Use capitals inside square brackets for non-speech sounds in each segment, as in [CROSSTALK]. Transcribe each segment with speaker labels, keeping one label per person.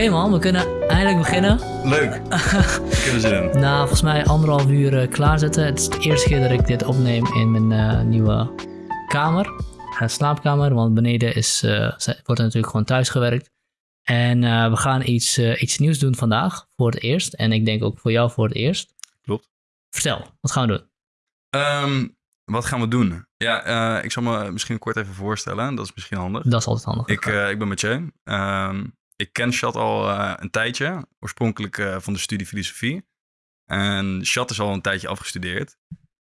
Speaker 1: Oké man, we kunnen eindelijk beginnen.
Speaker 2: Leuk. Ik heb er zin in.
Speaker 1: Na volgens mij anderhalf uur eh, klaarzetten. Het is de eerste keer dat ik dit opneem in mijn eh, nieuwe kamer. Uh, slaapkamer, want beneden is, eh, ze- wordt er natuurlijk gewoon thuis gewerkt. En eh, we gaan iets, eh, iets nieuws doen vandaag, voor het eerst. En ik denk ook voor jou voor het eerst.
Speaker 2: Klopt.
Speaker 1: Vertel, wat gaan we doen?
Speaker 2: Ehm, wat gaan we doen? Ja, eh, ik zal me misschien kort even voorstellen. Dat is misschien handig.
Speaker 1: Dat is altijd handig.
Speaker 2: Ik, eh, ik ben Mathieu. Ehm, ik ken Chat al eh, een tijdje. Oorspronkelijk eh, van de studie filosofie. En Chat is al een tijdje afgestudeerd.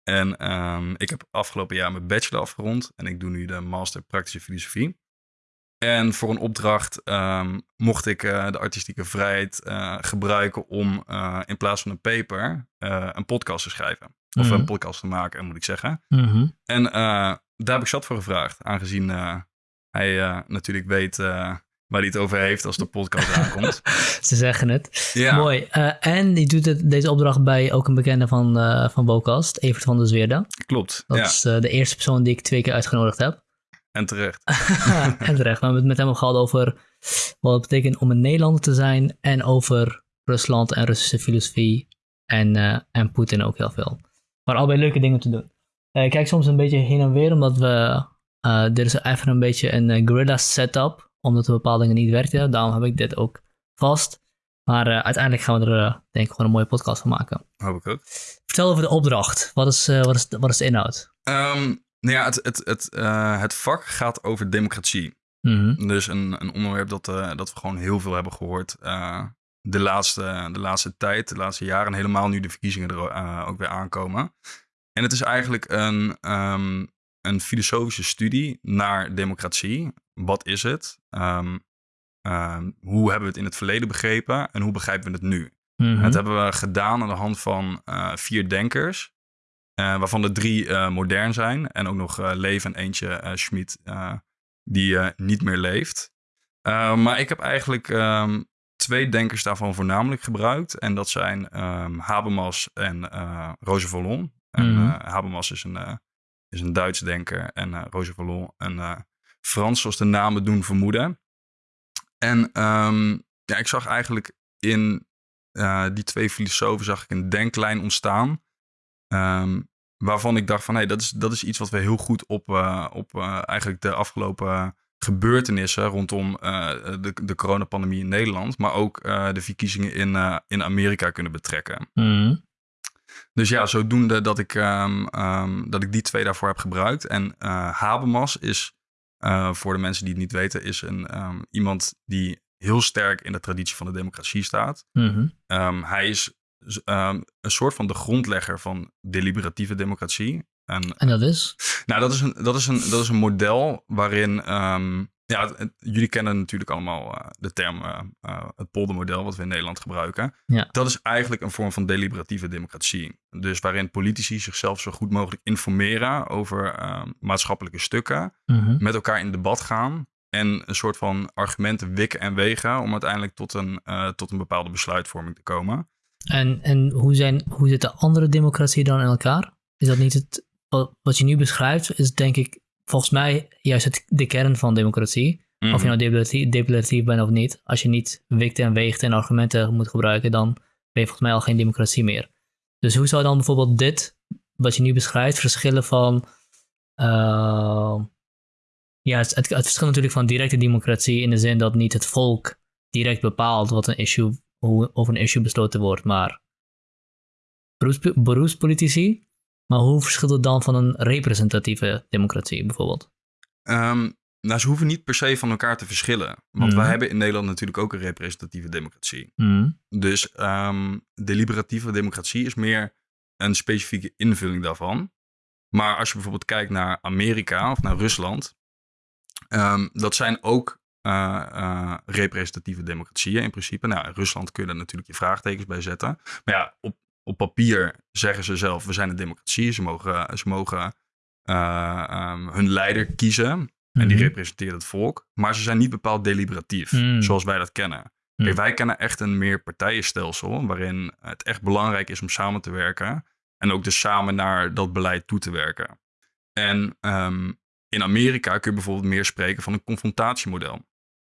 Speaker 2: En ehm, ik heb afgelopen jaar mijn bachelor afgerond. En ik doe nu de master praktische filosofie. En voor een opdracht ehm, mocht ik eh, de artistieke vrijheid gebruiken om in plaats van een paper een podcast te schrijven. Of
Speaker 1: Mhm.
Speaker 2: een podcast te maken, moet ik zeggen.
Speaker 1: Mhm.
Speaker 2: En daar heb ik Chat voor gevraagd. Aangezien hij natuurlijk weet waar hij het over heeft als de podcast aankomt. [LAUGHS]
Speaker 1: Ze zeggen het.
Speaker 2: Ja.
Speaker 1: Mooi. Eh, en die doet het, deze opdracht bij ook een bekende van, eh van Bokast, Evert van der Zweerde.
Speaker 2: Klopt.
Speaker 1: Dat
Speaker 2: ja.
Speaker 1: is eh, de eerste persoon die ik twee keer uitgenodigd heb. [LAUGHS]
Speaker 2: En terecht.
Speaker 1: en terecht. We hebben het met hem gehad over wat het betekent om een Nederlander te zijn. En over Rusland en Russische filosofie. En, en Poetin ook heel veel. Maar allebei leuke dingen te doen. Ik kijk soms een beetje heen en weer, omdat we... dit is even een beetje een guerrilla setup. Omdat er bepaalde dingen niet werkten. Daarom heb ik dit ook vast. Maar eh, uiteindelijk gaan we er eh, denk ik gewoon een mooie podcast van maken.
Speaker 2: Hoop ik ook.
Speaker 1: Vertel over de opdracht. Wat is, eh, wat is, de- wat is de inhoud?
Speaker 2: Ehm, nou ja, het, het, het, het vak gaat over democratie.
Speaker 1: Mhm.
Speaker 2: Dus een, een onderwerp dat, dat we gewoon heel veel hebben gehoord eh, de, laatste, de laatste tijd, de laatste jaren. En helemaal nu de verkiezingen er ook weer aankomen. En het is eigenlijk een, ehm, een filosofische studie naar democratie. Wat is het? Ehm, ehm, hoe hebben we het in het verleden begrepen? En hoe begrijpen we het nu?
Speaker 1: Mhm.
Speaker 2: Dat hebben we gedaan aan de hand van eh, vier denkers. eh, waarvan er drie eh, modern zijn. En ook nog Leef en eentje Schmid, die niet meer leeft. Maar ik heb eigenlijk ehm, twee denkers daarvan voornamelijk gebruikt. En dat zijn ehm, Habermas en Roger Vallon. En
Speaker 1: Mhm.
Speaker 2: Habermas is een, is een Duits denker. En Roger Vallon een Frans, zoals de namen doen vermoeden. En ehm, ja, ik zag eigenlijk in eh, die twee filosofen zag ik een denklijn ontstaan. ehm, waarvan ik dacht van, hé, dat, is, dat is iets wat we heel goed op, eh, op eh, eigenlijk de afgelopen gebeurtenissen rondom de, de coronapandemie in Nederland, maar ook de verkiezingen in, in Amerika kunnen betrekken.
Speaker 1: Mhm.
Speaker 2: Dus ja, zodoende dat ik, ehm, dat ik die twee daarvoor heb gebruikt. En Habermas is, eh, voor de mensen die het niet weten, is een, ehm, iemand die heel sterk in de traditie van de democratie staat.
Speaker 1: Mhm.
Speaker 2: Ehm, hij is ehm, een soort van de grondlegger van deliberatieve democratie. En
Speaker 1: En dat is?
Speaker 2: nou, dat is een, dat is een, dat is een model waarin. Ja, het- het- jullie kennen natuurlijk allemaal eh, de term eh, het poldermodel, wat we in Nederland gebruiken.
Speaker 1: Ja.
Speaker 2: Dat is eigenlijk een vorm van deliberatieve democratie. Dus waarin politici zichzelf zo goed mogelijk informeren over ehm, maatschappelijke stukken,
Speaker 1: Mhm.
Speaker 2: met elkaar in debat gaan en een soort van argumenten wikken en wegen om uiteindelijk tot een, tot een bepaalde besluitvorming te komen.
Speaker 1: En, en hoe, zijn, hoe zitten andere democratieën dan in elkaar? Is dat niet het, wat je nu beschrijft, is denk ik volgens mij juist het, de kern van democratie. Of
Speaker 2: Mhm.
Speaker 1: je nou deliberatief, deliberatief bent of niet. Als je niet wikt en weegt en argumenten moet gebruiken, dan ben je volgens mij al geen democratie meer. Dus hoe zou dan bijvoorbeeld dit, wat je nu beschrijft, verschillen van... eh, ja, het, het, verschilt natuurlijk van directe democratie in de zin dat niet het volk direct bepaalt wat een issue, hoe over een issue besloten wordt, maar beroeps, beroepspolitici. Maar hoe verschilt het dan van een representatieve democratie bijvoorbeeld?
Speaker 2: Ehm, nou, ze hoeven niet per se van elkaar te verschillen. Want
Speaker 1: Mhm.
Speaker 2: wij hebben in Nederland natuurlijk ook een representatieve democratie.
Speaker 1: Mhm.
Speaker 2: Dus ehm deliberatieve democratie is meer een specifieke invulling daarvan. Maar als je bijvoorbeeld kijkt naar Amerika of naar Rusland, ehm, dat zijn ook eh, eh, representatieve democratieën in principe. Nou, in Rusland kun je daar natuurlijk je vraagtekens bij zetten. Maar ja, op, op papier zeggen ze zelf, we zijn een democratie. Ze mogen, ze mogen eh, ehm, hun leider kiezen. En die
Speaker 1: Mhm.
Speaker 2: representeert het volk. Maar ze zijn niet bepaald deliberatief,
Speaker 1: Mm.
Speaker 2: zoals wij dat kennen.
Speaker 1: Mm.
Speaker 2: Kijk, wij kennen echt een meer partijenstelsel. waarin het echt belangrijk is om samen te werken. En ook dus samen naar dat beleid toe te werken. En ehm, in Amerika kun je bijvoorbeeld meer spreken van een confrontatiemodel.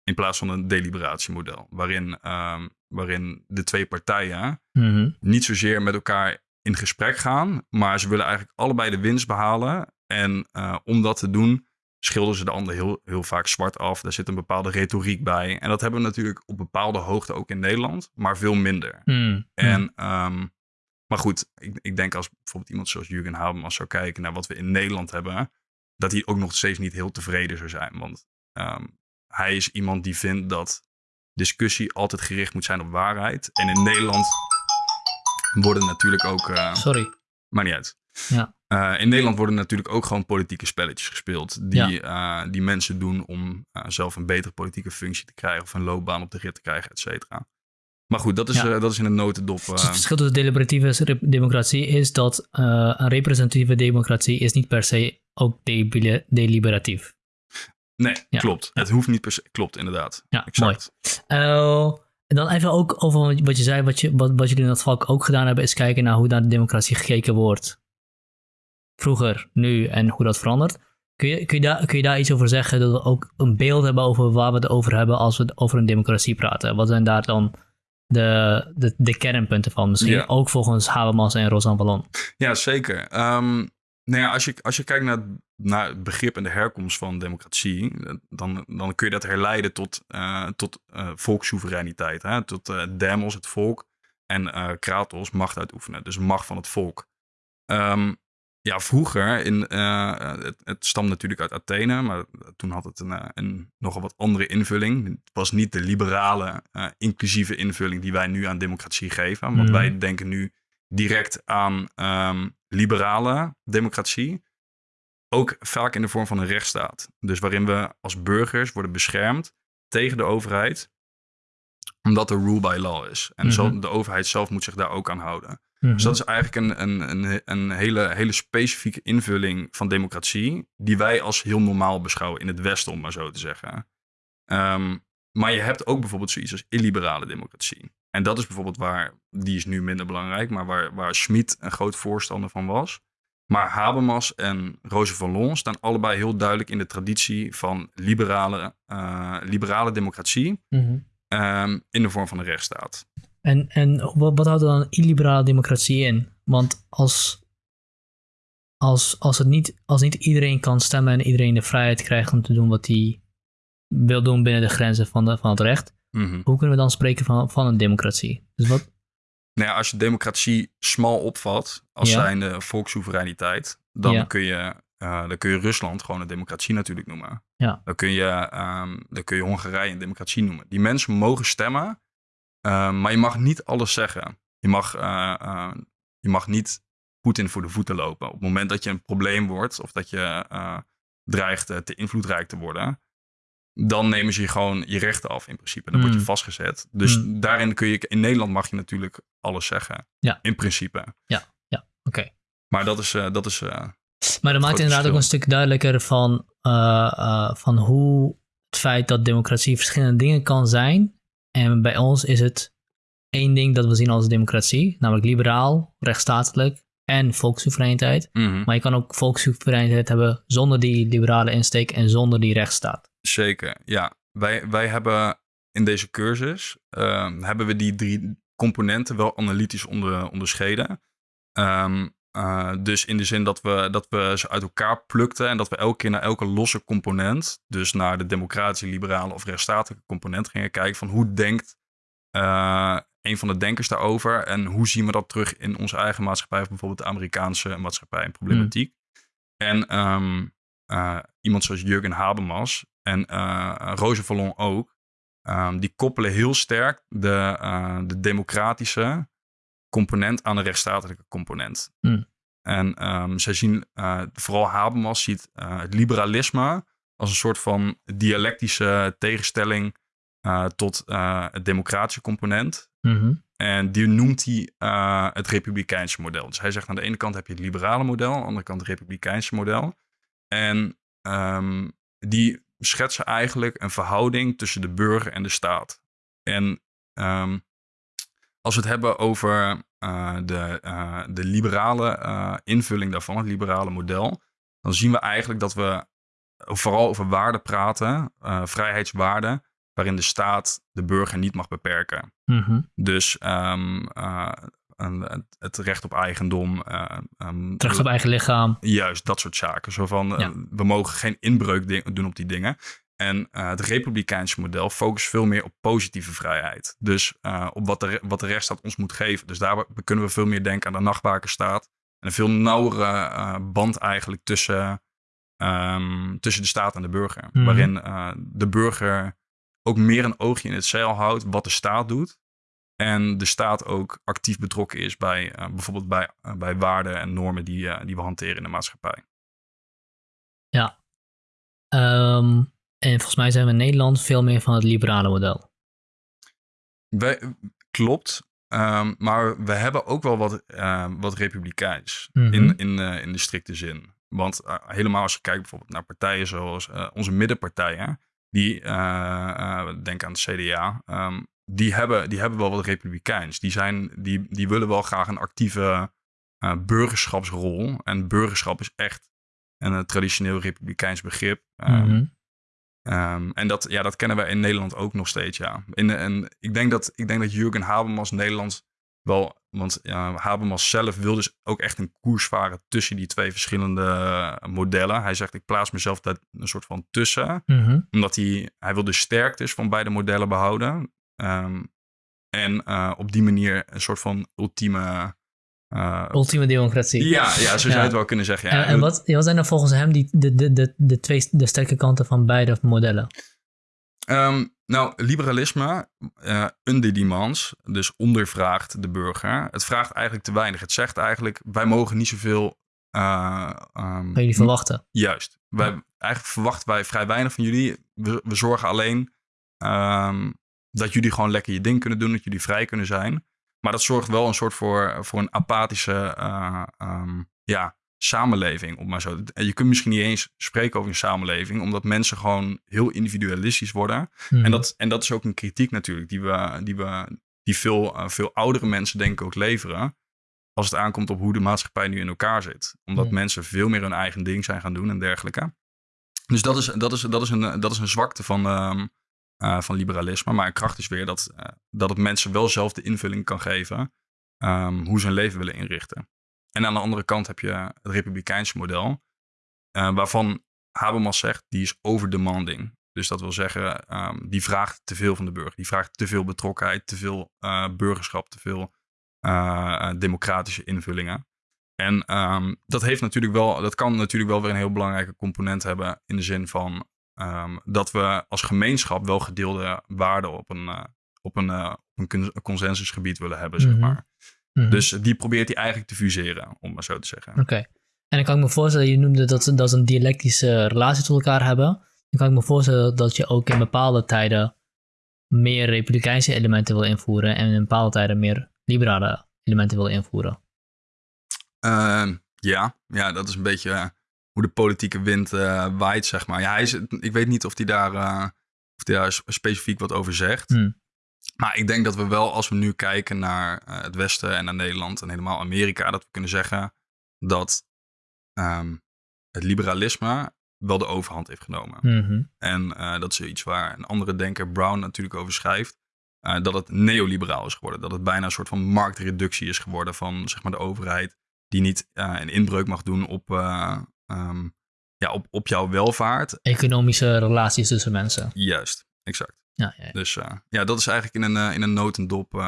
Speaker 2: In plaats van een deliberatiemodel. Waarin, ehm, waarin de twee partijen
Speaker 1: Mhm.
Speaker 2: niet zozeer met elkaar in gesprek gaan. Maar ze willen eigenlijk allebei de winst behalen. En eh, om dat te doen schilderen ze de ander heel, heel vaak zwart af. Daar zit een bepaalde retoriek bij. En dat hebben we natuurlijk op bepaalde hoogte ook in Nederland. Maar veel minder.
Speaker 1: Mm.
Speaker 2: En, ehm, maar goed, ik, ik denk als bijvoorbeeld iemand zoals Jurgen Habermas zou kijken naar wat we in Nederland hebben, dat hij ook nog steeds niet heel tevreden zou zijn. Want ehm, hij is iemand die vindt dat discussie altijd gericht moet zijn op waarheid. En in Nederland worden natuurlijk ook, eh
Speaker 1: Sorry.
Speaker 2: maar niet uit.
Speaker 1: Ja.
Speaker 2: Eh, in Nederland worden natuurlijk ook gewoon politieke spelletjes gespeeld. Die, eh, die mensen doen om zelf een betere politieke functie te krijgen. Of een loopbaan op de rit te krijgen, et cetera. Maar goed, dat is,
Speaker 1: Ja.
Speaker 2: dat is in een notendop.
Speaker 1: Dus het verschil tussen deliberatieve democratie is dat een representatieve democratie is niet per se ook deliberatief.
Speaker 2: Nee,
Speaker 1: Ja.
Speaker 2: klopt. Het hoeft niet per se. Klopt, inderdaad.
Speaker 1: Ja,
Speaker 2: Exact.
Speaker 1: Eh, en dan even ook over wat je zei, wat, je, wat, wat jullie in dat valk ook gedaan hebben, is kijken naar hoe naar de democratie gekeken wordt. Vroeger, nu en hoe dat verandert. Kun je, kun, je daar, kun je daar iets over zeggen? Dat we ook een beeld hebben over waar we het over hebben als we over een democratie praten. Wat zijn daar dan de, de, de kernpunten van? Misschien
Speaker 2: Ja.
Speaker 1: ook volgens Habermas en Rosan Vallon.
Speaker 2: Ja, zeker. Ehm, nou ja, als je, als je kijkt naar, naar het begrip en de herkomst van democratie, dan, dan kun je dat herleiden tot, eh, tot eh, volkssoevereiniteit. Hè? Tot eh, demos, het volk, en kratos, macht uitoefenen. Dus macht van het volk. Ehm, ja, vroeger, in, het, het stamt natuurlijk uit Athene, maar toen had het een, een nogal wat andere invulling. Het was niet de liberale, inclusieve invulling die wij nu aan democratie geven. Want
Speaker 1: Mhm.
Speaker 2: wij denken nu direct aan ehm, liberale democratie. Ook vaak in de vorm van een rechtsstaat. Dus waarin we als burgers worden beschermd tegen de overheid. Omdat er rule by law is. En
Speaker 1: Mhm.
Speaker 2: zo, de overheid zelf moet zich daar ook aan houden.
Speaker 1: Mhm.
Speaker 2: Dus dat is eigenlijk een, een, een, een hele, hele specifieke invulling van democratie. Die wij als heel normaal beschouwen in het Westen, om maar zo te zeggen. Ehm, maar je hebt ook bijvoorbeeld zoiets als illiberale democratie. En dat is bijvoorbeeld waar, die is nu minder belangrijk, maar waar, waar Schmid een groot voorstander van was. Maar Habermas en Roger Vallon staan allebei heel duidelijk in de traditie van liberale, eh, liberale democratie.
Speaker 1: Mhm.
Speaker 2: ehm, in de vorm van een rechtsstaat.
Speaker 1: En, en wat, wat houdt dan illiberale democratie in? Want als, als, als, het niet, als niet iedereen kan stemmen en iedereen de vrijheid krijgt om te doen wat hij wil doen binnen de grenzen van, de, van het recht,
Speaker 2: Mhm.
Speaker 1: hoe kunnen we dan spreken van, van een democratie? Dus wat,
Speaker 2: Nou ja, als je democratie smal opvat als
Speaker 1: Ja.
Speaker 2: zijnde volkssoevereiniteit, dan,
Speaker 1: Ja.
Speaker 2: kun je, eh, dan kun je Rusland gewoon een democratie natuurlijk noemen.
Speaker 1: Ja.
Speaker 2: Dan, kun je, ehm, dan kun je Hongarije een democratie noemen. Die mensen mogen stemmen, eh, maar je mag niet alles zeggen. Je mag, eh, je mag niet Poetin voor de voeten lopen. Op het moment dat je een probleem wordt of dat je dreigt te invloedrijk te worden, dan nemen ze je gewoon je rechten af in principe. Dan word je
Speaker 1: Mm.
Speaker 2: vastgezet. Dus
Speaker 1: Mm.
Speaker 2: daarin kun je, in Nederland mag je natuurlijk alles zeggen.
Speaker 1: Ja.
Speaker 2: In principe.
Speaker 1: oké.
Speaker 2: Maar dat is, eh, dat is eh,
Speaker 1: Maar dat maakt inderdaad ook een stuk duidelijker van, eh, van hoe het feit dat democratie verschillende dingen kan zijn. En bij ons is het één ding dat we zien als democratie, namelijk liberaal, rechtsstatelijk en volkssoevereiniteit.
Speaker 2: mhm.
Speaker 1: Maar je kan ook volkssoevereiniteit hebben zonder die liberale insteek en zonder die rechtsstaat.
Speaker 2: Zeker, ja. Wij, wij hebben in deze cursus ehm, hebben we die drie componenten wel analytisch onder, onderscheiden. Ehm, eh, dus in de zin dat we, dat we ze uit elkaar plukten en dat we elke keer naar elke losse component, dus naar de democratische, liberale of rechtsstatelijke component gingen kijken van hoe denkt eh, een van de denkers daarover en hoe zien we dat terug in onze eigen maatschappij of bijvoorbeeld de Amerikaanse maatschappij en problematiek. En ehm, eh, iemand zoals Jurgen Habermas en eh Roger Vallon ook, ehm, die koppelen heel sterk de, eh, de democratische component aan de rechtsstatelijke component.
Speaker 1: Hmm.
Speaker 2: En ehm, zij zien, eh, vooral Habermas ziet eh, het liberalisme als een soort van dialectische tegenstelling eh, tot eh, het democratische component.
Speaker 1: Mhm.
Speaker 2: En die noemt hij eh, het republikeinse model. Dus hij zegt aan de ene kant heb je het liberale model, aan de andere kant het republikeinse model. En ehm, die schetsen eigenlijk een verhouding tussen de burger en de staat. En ehm, als we het hebben over eh, de, eh, de liberale eh, invulling daarvan, het liberale model, dan zien we eigenlijk dat we vooral over waarden praten, vrijheidswaarden, waarin de staat de burger niet mag beperken.
Speaker 1: Mhm.
Speaker 2: Dus ehm, het recht op eigendom. ehm,
Speaker 1: Het recht op eigen lichaam.
Speaker 2: Juist, dat soort zaken. Zo van, eh, we mogen geen inbreuk doen op die dingen. En eh, het republikeinse model focust veel meer op positieve vrijheid. Dus op wat de, wat de rechtsstaat ons moet geven. Dus daar kunnen we veel meer denken aan de nachtwakenstaat. En een veel nauwere band eigenlijk tussen, ehm, tussen de staat en de burger.
Speaker 1: Mhm.
Speaker 2: Waarin de burger ook meer een oogje in het zeil houdt wat de staat doet. En de staat ook actief betrokken is bij eh, bijvoorbeeld bij, eh, bij waarden en normen die, eh, die we hanteren in de maatschappij.
Speaker 1: Ehm, en volgens mij zijn we in Nederland veel meer van het liberale model.
Speaker 2: Wij, klopt. Ehm, maar we hebben ook wel wat, eh, wat republikeins
Speaker 1: Mhm.
Speaker 2: in, in, in de strikte zin. Want helemaal als je kijkt bijvoorbeeld naar partijen zoals onze middenpartijen, die denk aan het CDA, die, hebben, die hebben wel wat republikeins. Die, zijn, die, die willen wel graag een actieve eh, burgerschapsrol. En burgerschap is echt een eh, traditioneel republikeins begrip. Ehm,
Speaker 1: Mhm.
Speaker 2: Ehm, en dat, ja, dat kennen wij in Nederland ook nog steeds, ja. In, en ik denk dat, ik denk dat Jurgen Habermas Nederland wel... Want ja, Habermas zelf wil dus ook echt een koers varen tussen die twee verschillende eh, modellen. Hij zegt, ik plaats mezelf daar een soort van tussen.
Speaker 1: Mhm.
Speaker 2: Omdat hij, hij wil de sterktes van beide modellen behouden. Ehm, en eh, op die manier een soort van ultieme... eh,
Speaker 1: Ultieme democratie.
Speaker 2: ja, ja, zo zou je
Speaker 1: Ja.
Speaker 2: het wel kunnen zeggen. Ja.
Speaker 1: En, en wat, wat zijn dan volgens hem die, de, de, de, de twee de sterke kanten van beide modellen?
Speaker 2: Ehm, nou, liberalisme, eh under demands, dus ondervraagt de burger. Het vraagt eigenlijk te weinig. Het zegt eigenlijk, wij mogen niet zoveel... eh, ehm,
Speaker 1: Van jullie verwachten?
Speaker 2: Juist. Wij, eigenlijk verwachten wij vrij weinig van jullie. We, we zorgen alleen dat jullie gewoon lekker je ding kunnen doen, dat jullie vrij kunnen zijn. Maar dat zorgt wel een soort voor, voor een apathische eh, ehm, ja, samenleving. Om maar zo. En je kunt misschien niet eens spreken over een samenleving, omdat mensen gewoon heel individualistisch worden.
Speaker 1: Mhm.
Speaker 2: En, dat, en dat is ook een kritiek natuurlijk, die, we, die, we, die veel, eh, veel oudere mensen denk ik ook leveren. Als het aankomt op hoe de maatschappij nu in elkaar zit. Omdat
Speaker 1: Hmm.
Speaker 2: mensen veel meer hun eigen ding zijn gaan doen en dergelijke. Dus dat is, dat is, dat is, een, dat is een zwakte van, ehm, eh, van liberalisme. Maar een kracht is weer dat, eh, dat het mensen wel zelf de invulling kan geven. ehm, hoe ze hun leven willen inrichten. En aan de andere kant heb je het republikeinse model. eh, waarvan Habermas zegt, die is overdemanding. Dus dat wil zeggen, ehm, die vraagt te veel van de burger. Die vraagt te veel betrokkenheid, te veel burgerschap, te veel democratische invullingen. En ehm, dat, heeft natuurlijk wel, dat kan natuurlijk wel weer een heel belangrijke component hebben. In de zin van ehm, dat we als gemeenschap wel gedeelde waarden op een, eh, op een, eh, op een con- consensusgebied willen hebben, zeg
Speaker 1: Mhm.
Speaker 2: maar.
Speaker 1: Mhm.
Speaker 2: Dus die probeert hij eigenlijk te fuseren, om maar zo te zeggen.
Speaker 1: Oké. En dan kan ik me voorstellen, je noemde dat, ze- dat een dialectische relatie tot elkaar hebben. Dan kan ik me voorstellen dat je ook in bepaalde tijden meer republikeinse elementen wil invoeren en in bepaalde tijden meer liberale elementen wil invoeren.
Speaker 2: Ehm, ja, ja, dat is een beetje eh, hoe de politieke wind eh, waait, zeg maar. Ja, hij is, ik weet niet of hij daar, eh, of hij daar specifiek wat over zegt.
Speaker 1: Hmm.
Speaker 2: Maar ik denk dat we wel, als we nu kijken naar eh, het Westen en naar Nederland en helemaal Amerika, dat we kunnen zeggen dat ehm, het liberalisme wel de overhand heeft genomen.
Speaker 1: Mhm.
Speaker 2: En dat is iets waar een andere denker, Brown, natuurlijk over schrijft. dat het neoliberaal is geworden. Dat het bijna een soort van marktreductie is geworden van zeg maar, de overheid. Die niet een inbreuk mag doen op, ehm, ja, op, op jouw welvaart.
Speaker 1: Economische relaties tussen mensen.
Speaker 2: Juist, exact.
Speaker 1: Ja, ja, ja.
Speaker 2: Dus eh, ja, dat is eigenlijk in een, eh, in een notendop. eh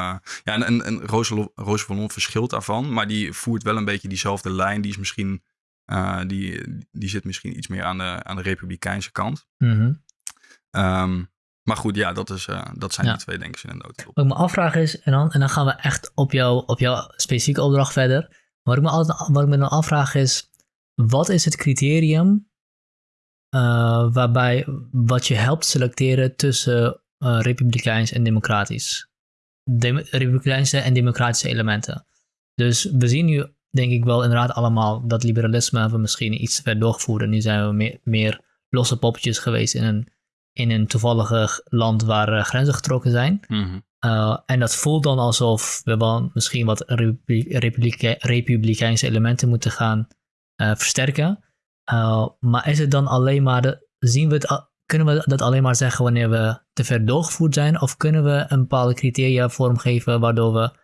Speaker 2: ja, en, en, en Roosevelt Roos Vallon verschilt daarvan. Maar die voert wel een beetje diezelfde lijn. Die is misschien... die, die zit misschien iets meer aan de, aan de republikeinse kant.
Speaker 1: Mhm.
Speaker 2: Ehm, maar goed, ja, dat, is, dat zijn
Speaker 1: Ja.
Speaker 2: die twee denkers in een notendop.
Speaker 1: Wat ik me afvraag is, en dan, en dan gaan we echt op, jou, op jouw specifieke opdracht verder. Wat ik me, altijd, wat ik me dan afvraag is, wat is het criterium eh, waarbij wat je helpt selecteren tussen eh, republikeins en democratisch? Dem- republikeinse en democratische elementen. Dus we zien nu, denk ik wel inderdaad allemaal, dat liberalisme hebben we misschien iets te ver doorgevoerd. En nu zijn we meer, meer losse poppetjes geweest in een, in een toevallige land waar eh, grenzen getrokken zijn.
Speaker 2: Mhm.
Speaker 1: Uh, en dat voelt dan alsof we wel misschien wat republi- republike- republikeinse elementen moeten gaan uh, versterken. Uh, maar is het dan alleen maar, de, zien we het, kunnen we dat alleen maar zeggen wanneer we te ver doorgevoerd zijn? Of kunnen we een bepaalde criteria vormgeven waardoor we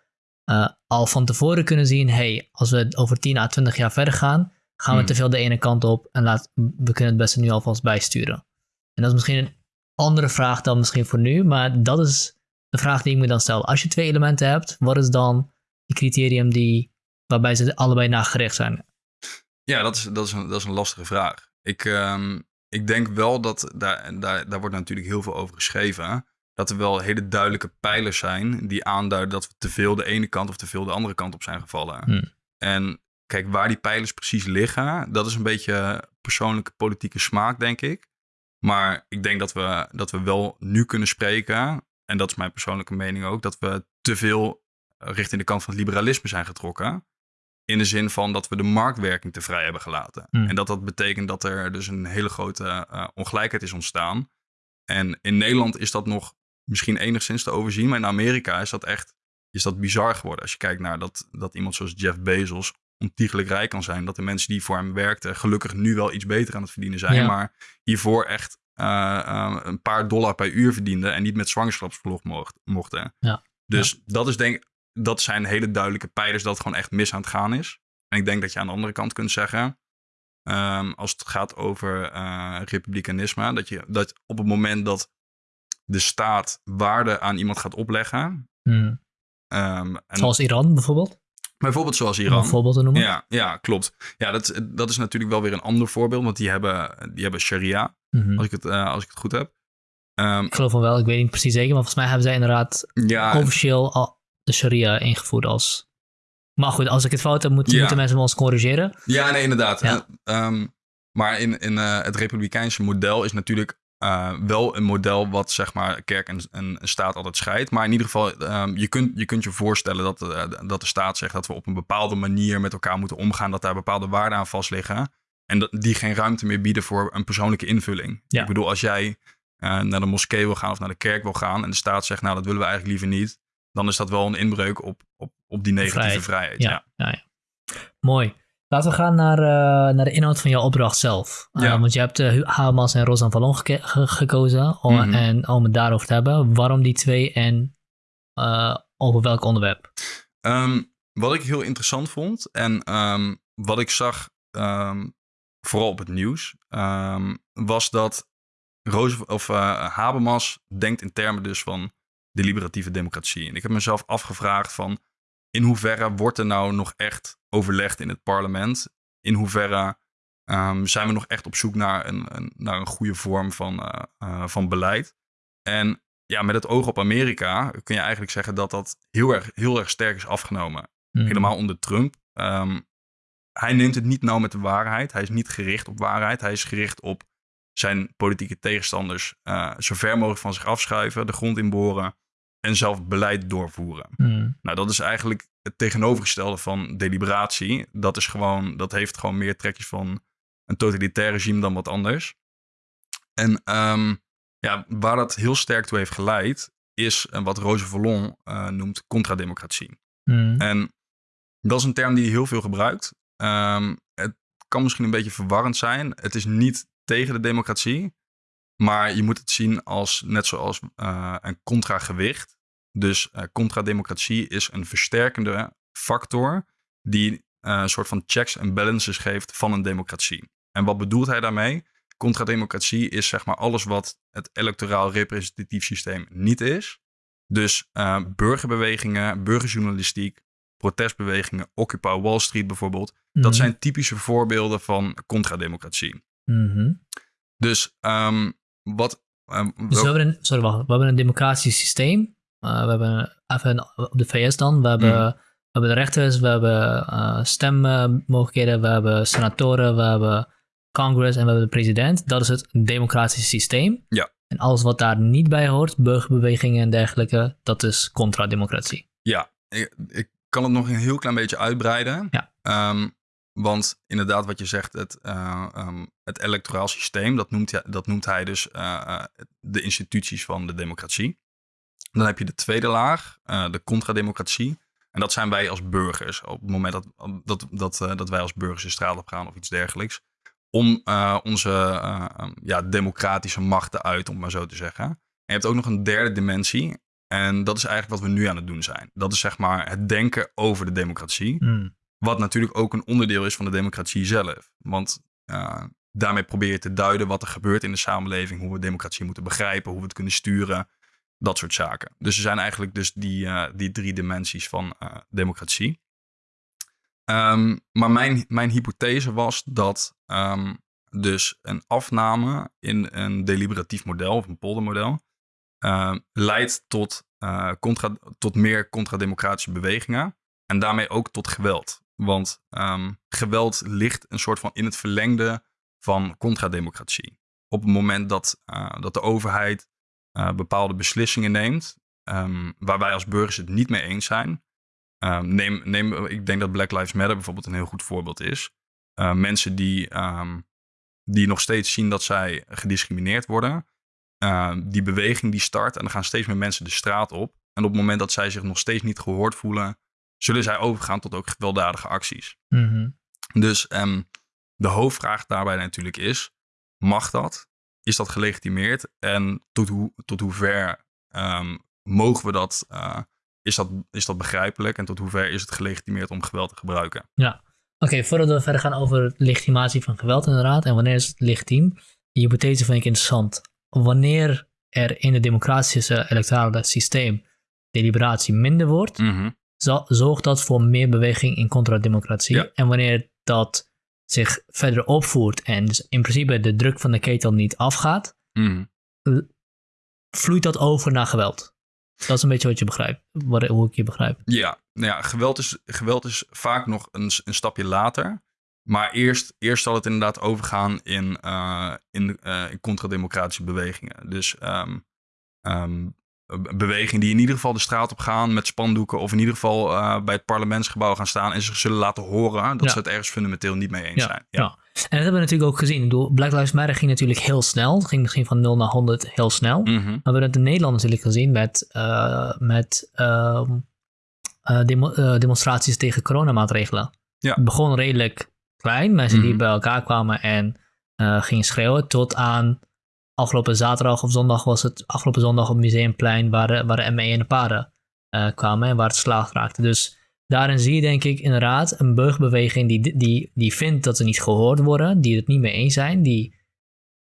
Speaker 1: uh, al van tevoren kunnen zien: hey, als we over 10 à 20 jaar verder gaan, gaan we
Speaker 2: Hmm.
Speaker 1: te veel de ene kant op en laat, we kunnen het beste nu alvast bijsturen. En dat is misschien een andere vraag dan misschien voor nu, maar dat is de vraag die ik me dan stel. Als je twee elementen hebt, wat is dan het criterium die, waarbij ze allebei naar gericht zijn?
Speaker 2: Ja, dat is, dat is, een, dat is een lastige vraag. Ik, ehm, ik denk wel dat, daar, daar, daar wordt natuurlijk heel veel over geschreven, dat er wel hele duidelijke pijlers zijn die aanduiden dat we te veel de ene kant of te veel de andere kant op zijn gevallen.
Speaker 1: Hmm.
Speaker 2: En kijk, waar die pijlers precies liggen, dat is een beetje persoonlijke politieke smaak, denk ik. Maar ik denk dat we, dat we wel nu kunnen spreken, en dat is mijn persoonlijke mening ook, dat we te veel richting de kant van het liberalisme zijn getrokken. In de zin van dat we de marktwerking te vrij hebben gelaten.
Speaker 1: Hmm.
Speaker 2: En dat dat betekent dat er dus een hele grote eh, ongelijkheid is ontstaan. En in Nederland is dat nog misschien enigszins te overzien. Maar in Amerika is dat echt is dat bizar geworden. Als je kijkt naar dat, dat iemand zoals Jeff Bezos ontiegelijk rijk kan zijn. Dat de mensen die voor hem werkten gelukkig nu wel iets beter aan het verdienen zijn.
Speaker 1: Ja.
Speaker 2: Maar hiervoor echt eh, eh, een paar dollar per uur verdienden. En niet met zwangerschapsverlof mocht, mochten.
Speaker 1: Ja.
Speaker 2: Dus dat is denk dat zijn hele duidelijke pijlers dat het gewoon echt mis aan het gaan is. En ik denk dat je aan de andere kant kunt zeggen, ehm, als het gaat over eh, republikeinisme, dat je dat op het moment dat de staat waarde aan iemand gaat opleggen,
Speaker 1: Hmm.
Speaker 2: ehm, en
Speaker 1: Zoals Iran bijvoorbeeld,
Speaker 2: bijvoorbeeld zoals Iran.
Speaker 1: een voorbeeld te noemen.
Speaker 2: Ja, ja, klopt. Ja, dat, dat is natuurlijk wel weer een ander voorbeeld, want die hebben, die hebben sharia,
Speaker 1: Mhm.
Speaker 2: als ik het, eh, als ik het goed heb. Ehm,
Speaker 1: Ik geloof van wel, ik weet niet precies zeker, maar volgens mij hebben zij inderdaad
Speaker 2: ja,
Speaker 1: officieel al de sharia ingevoerd als... Maar goed, als ik het fout heb, moeten,
Speaker 2: Ja.
Speaker 1: moeten mensen me ons corrigeren.
Speaker 2: Ja, nee, inderdaad.
Speaker 1: Ja.
Speaker 2: Eh, ehm, maar in, in eh, het republikeinse model is natuurlijk eh, wel een model wat zeg maar kerk en, en staat altijd scheidt. Maar in ieder geval, ehm, je, kunt, je kunt je voorstellen dat, eh, dat de staat zegt dat we op een bepaalde manier met elkaar moeten omgaan. Dat daar bepaalde waarden aan vast liggen. En dat die geen ruimte meer bieden voor een persoonlijke invulling.
Speaker 1: Ja.
Speaker 2: Ik bedoel, als jij naar de moskee wil gaan of naar de kerk wil gaan. En de staat zegt, nou dat willen we eigenlijk liever niet. Dan is dat wel een inbreuk op, op, op die negatieve
Speaker 1: Vrijheid.
Speaker 2: vrijheid.
Speaker 1: Ja, ja. ja, Mooi. Laten we gaan naar, eh, naar de inhoud van jouw opdracht zelf. Eh,
Speaker 2: Ja.
Speaker 1: want je hebt uh, Hamas en Rosan Vallon ge- gekozen om,
Speaker 2: Mhm.
Speaker 1: en, om het daarover te hebben. Waarom die twee en eh, over welk onderwerp?
Speaker 2: Ehm, wat ik heel interessant vond en ehm, wat ik zag, ehm, vooral op het nieuws, was dat of, eh, Habermas denkt in termen dus van de liberatieve democratie. En ik heb mezelf afgevraagd van in hoeverre wordt er nou nog echt overlegd in het parlement? In hoeverre ehm, zijn we nog echt op zoek naar een, een, naar een goede vorm van, eh, eh, van beleid? En ja, met het oog op Amerika kun je eigenlijk zeggen dat dat heel erg, heel erg sterk is afgenomen.
Speaker 1: Hmm.
Speaker 2: Helemaal onder Trump. Ehm, hij neemt het niet nauw met de waarheid. Hij is niet gericht op waarheid. Hij is gericht op zijn politieke tegenstanders eh, zo ver mogelijk van zich afschuiven, de grond inboren en zelf beleid doorvoeren.
Speaker 1: Hmm.
Speaker 2: Nou, dat is eigenlijk het tegenovergestelde van deliberatie. Dat, is gewoon, dat heeft gewoon meer trekjes van een totalitair regime dan wat anders. En ehm, ja, waar dat heel sterk toe heeft geleid, is wat Roger Vallon eh, noemt contrademocratie.
Speaker 1: Hmm.
Speaker 2: En dat is een term die hij heel veel gebruikt. Ehm, het kan misschien een beetje verwarrend zijn. Het is niet tegen de democratie, maar je moet het zien als net zoals eh, een contragewicht. Dus eh contrademocratie is een versterkende factor die eh, een soort van checks en balances geeft van een democratie. En wat bedoelt hij daarmee? Contrademocratie is zeg maar alles wat het electoraal representatief systeem niet is. Dus eh, burgerbewegingen, burgerjournalistiek, protestbewegingen, Occupy Wall Street bijvoorbeeld. Dat
Speaker 1: Mhm.
Speaker 2: zijn typische voorbeelden van contrademocratie.
Speaker 1: Mhm.
Speaker 2: Dus ehm, wat. ehm,
Speaker 1: Dus we hebben een, sorry, wacht. We hebben een democratisch systeem. Uh, we hebben even op de VS dan. We hebben,
Speaker 2: Mhm.
Speaker 1: we hebben de rechters, we hebben uh, stemmogelijkheden, we hebben senatoren, we hebben Congress en we hebben de president. Dat is het democratische systeem.
Speaker 2: Ja.
Speaker 1: En alles wat daar niet bij hoort, burgerbewegingen en dergelijke, dat is contra-democratie.
Speaker 2: Ja, ik, ik kan het nog een heel klein beetje uitbreiden.
Speaker 1: Ja.
Speaker 2: Ehm, want inderdaad, wat je zegt, het, eh, ehm, het electoraal systeem, dat noemt, hij- dat noemt hij dus eh, eh, de instituties van de democratie. Dan heb je de tweede laag, eh, de contrademocratie. En dat zijn wij als burgers. Op het moment dat, dat, dat, eh, dat wij als burgers de straat op gaan of iets dergelijks. om uh, onze uh, ja, democratische macht te uiten, om maar zo te zeggen. En je hebt ook nog een derde dimensie. En dat is eigenlijk wat we nu aan het doen zijn. Dat is zeg maar het denken over de democratie.
Speaker 1: Mm.
Speaker 2: Wat natuurlijk ook een onderdeel is van de democratie zelf. Want uh, daarmee probeer je te duiden wat er gebeurt in de samenleving, hoe we democratie moeten begrijpen, hoe we het kunnen sturen, dat soort zaken. Dus er zijn eigenlijk dus die, uh, die drie dimensies van uh, democratie. Um, maar mijn, mijn hypothese was dat um, dus een afname in een deliberatief model of een poldermodel uh, leidt tot, uh, contra, tot meer contrademocratische bewegingen en daarmee ook tot geweld. Want geweld ligt een soort van in het verlengde van contrademocratie. Op het moment dat, dat de overheid bepaalde beslissingen neemt, um, waar wij als burgers het niet mee eens zijn. Um, neem, neem, ik denk dat Black Lives Matter bijvoorbeeld een heel goed voorbeeld is. Uh, mensen die, um, die nog steeds zien dat zij gediscrimineerd worden. Uh, die beweging die start en er gaan steeds meer mensen de straat op. En op het moment dat zij zich nog steeds niet gehoord voelen, zullen zij overgaan tot ook gewelddadige acties.
Speaker 1: Mm -hmm.
Speaker 2: Dus um, de hoofdvraag daarbij natuurlijk is: mag dat? Is dat gelegitimeerd? En tot, hoe, tot hoever um, mogen we dat? Uh, is, dat? is dat begrijpelijk? En tot hoever is het gelegitimeerd om geweld te gebruiken?
Speaker 1: Ja, oké. Okay, voordat we verder gaan over legitimatie van geweld, inderdaad, en wanneer is het legitiem? Die hypothese vind ik interessant. Wanneer er in het democratische electorale systeem deliberatie minder wordt,
Speaker 2: mm -hmm.
Speaker 1: zorgt dat voor meer beweging in contrademocratie.
Speaker 2: Ja.
Speaker 1: En wanneer dat zich verder opvoert en dus in principe de druk van de ketel niet afgaat,
Speaker 2: mm
Speaker 1: -hmm. vloeit dat over naar geweld. Dat is een beetje wat je begrijpt, wat, hoe ik je begrijp.
Speaker 2: Ja, nou ja geweld, is, geweld is vaak nog een, een stapje later. Maar eerst, eerst zal het inderdaad overgaan in, uh, in, uh, in contrademocratische bewegingen. Dus um, um, bewegingen die in ieder geval de straat op gaan met spandoeken. Of in ieder geval uh, bij het parlementsgebouw gaan staan en zich zullen laten horen dat
Speaker 1: Ja.
Speaker 2: ze het ergens fundamenteel niet mee eens
Speaker 1: Ja,
Speaker 2: zijn.
Speaker 1: ja. En dat hebben we natuurlijk ook gezien. Ik bedoel, Black Lives Matter ging natuurlijk heel snel. Het ging misschien van 0 naar 100 heel snel.
Speaker 2: Mhm.
Speaker 1: Maar we hebben het in Nederland natuurlijk gezien met, uh, met uh, demo uh, demonstraties tegen coronamaatregelen.
Speaker 2: Ja.
Speaker 1: Het begon redelijk klein, mensen die
Speaker 2: Mhm.
Speaker 1: bij elkaar kwamen en gingen schreeuwen, tot aan afgelopen zaterdag of zondag was het afgelopen zondag op Museumplein waar de, waar ME en de paarden uh, kwamen en waar het slaag raakte. Dus daarin zie je denk ik inderdaad een burgerbeweging die, die, die vindt dat ze niet gehoord worden, die het niet mee eens zijn, die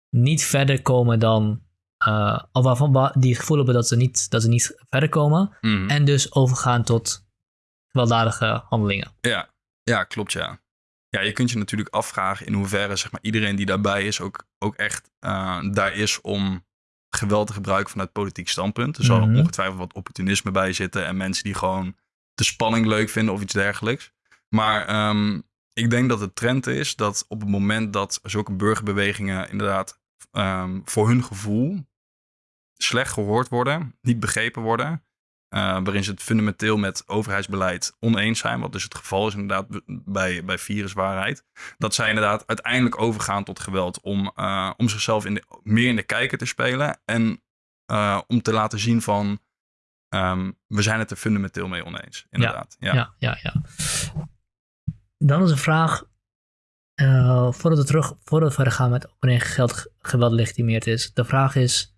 Speaker 1: niet verder komen dan uh, of waarvan die het gevoel hebben dat ze niet, dat ze niet verder komen.
Speaker 2: Mhm.
Speaker 1: En dus overgaan tot gewelddadige handelingen.
Speaker 2: Ja, ja, klopt ja. Ja, je kunt je natuurlijk afvragen in hoeverre zeg maar, iedereen die daarbij is ook, ook echt uh, daar is om geweld te gebruiken vanuit politiek standpunt. Er zal
Speaker 1: Mhm.
Speaker 2: ongetwijfeld wat opportunisme bij zitten en mensen die gewoon de spanning leuk vinden of iets dergelijks. Maar um, ik denk dat de trend is dat op het moment dat zulke burgerbewegingen inderdaad um, voor hun gevoel slecht gehoord worden, niet begrepen worden, waarin ze het fundamenteel met overheidsbeleid oneens zijn, wat dus het geval is inderdaad bij, bij viruswaarheid, dat zij inderdaad uiteindelijk overgaan tot geweld om, uh, om zichzelf in de, meer in de kijker te spelen en uh, om te laten zien van um, we zijn het er fundamenteel mee oneens. Inderdaad.
Speaker 1: Ja, ja, ja. ja, ja. Dan is een vraag, uh, voordat we terug, voordat we verder gaan met wanneer geld, geweld legitimeerd is, de vraag is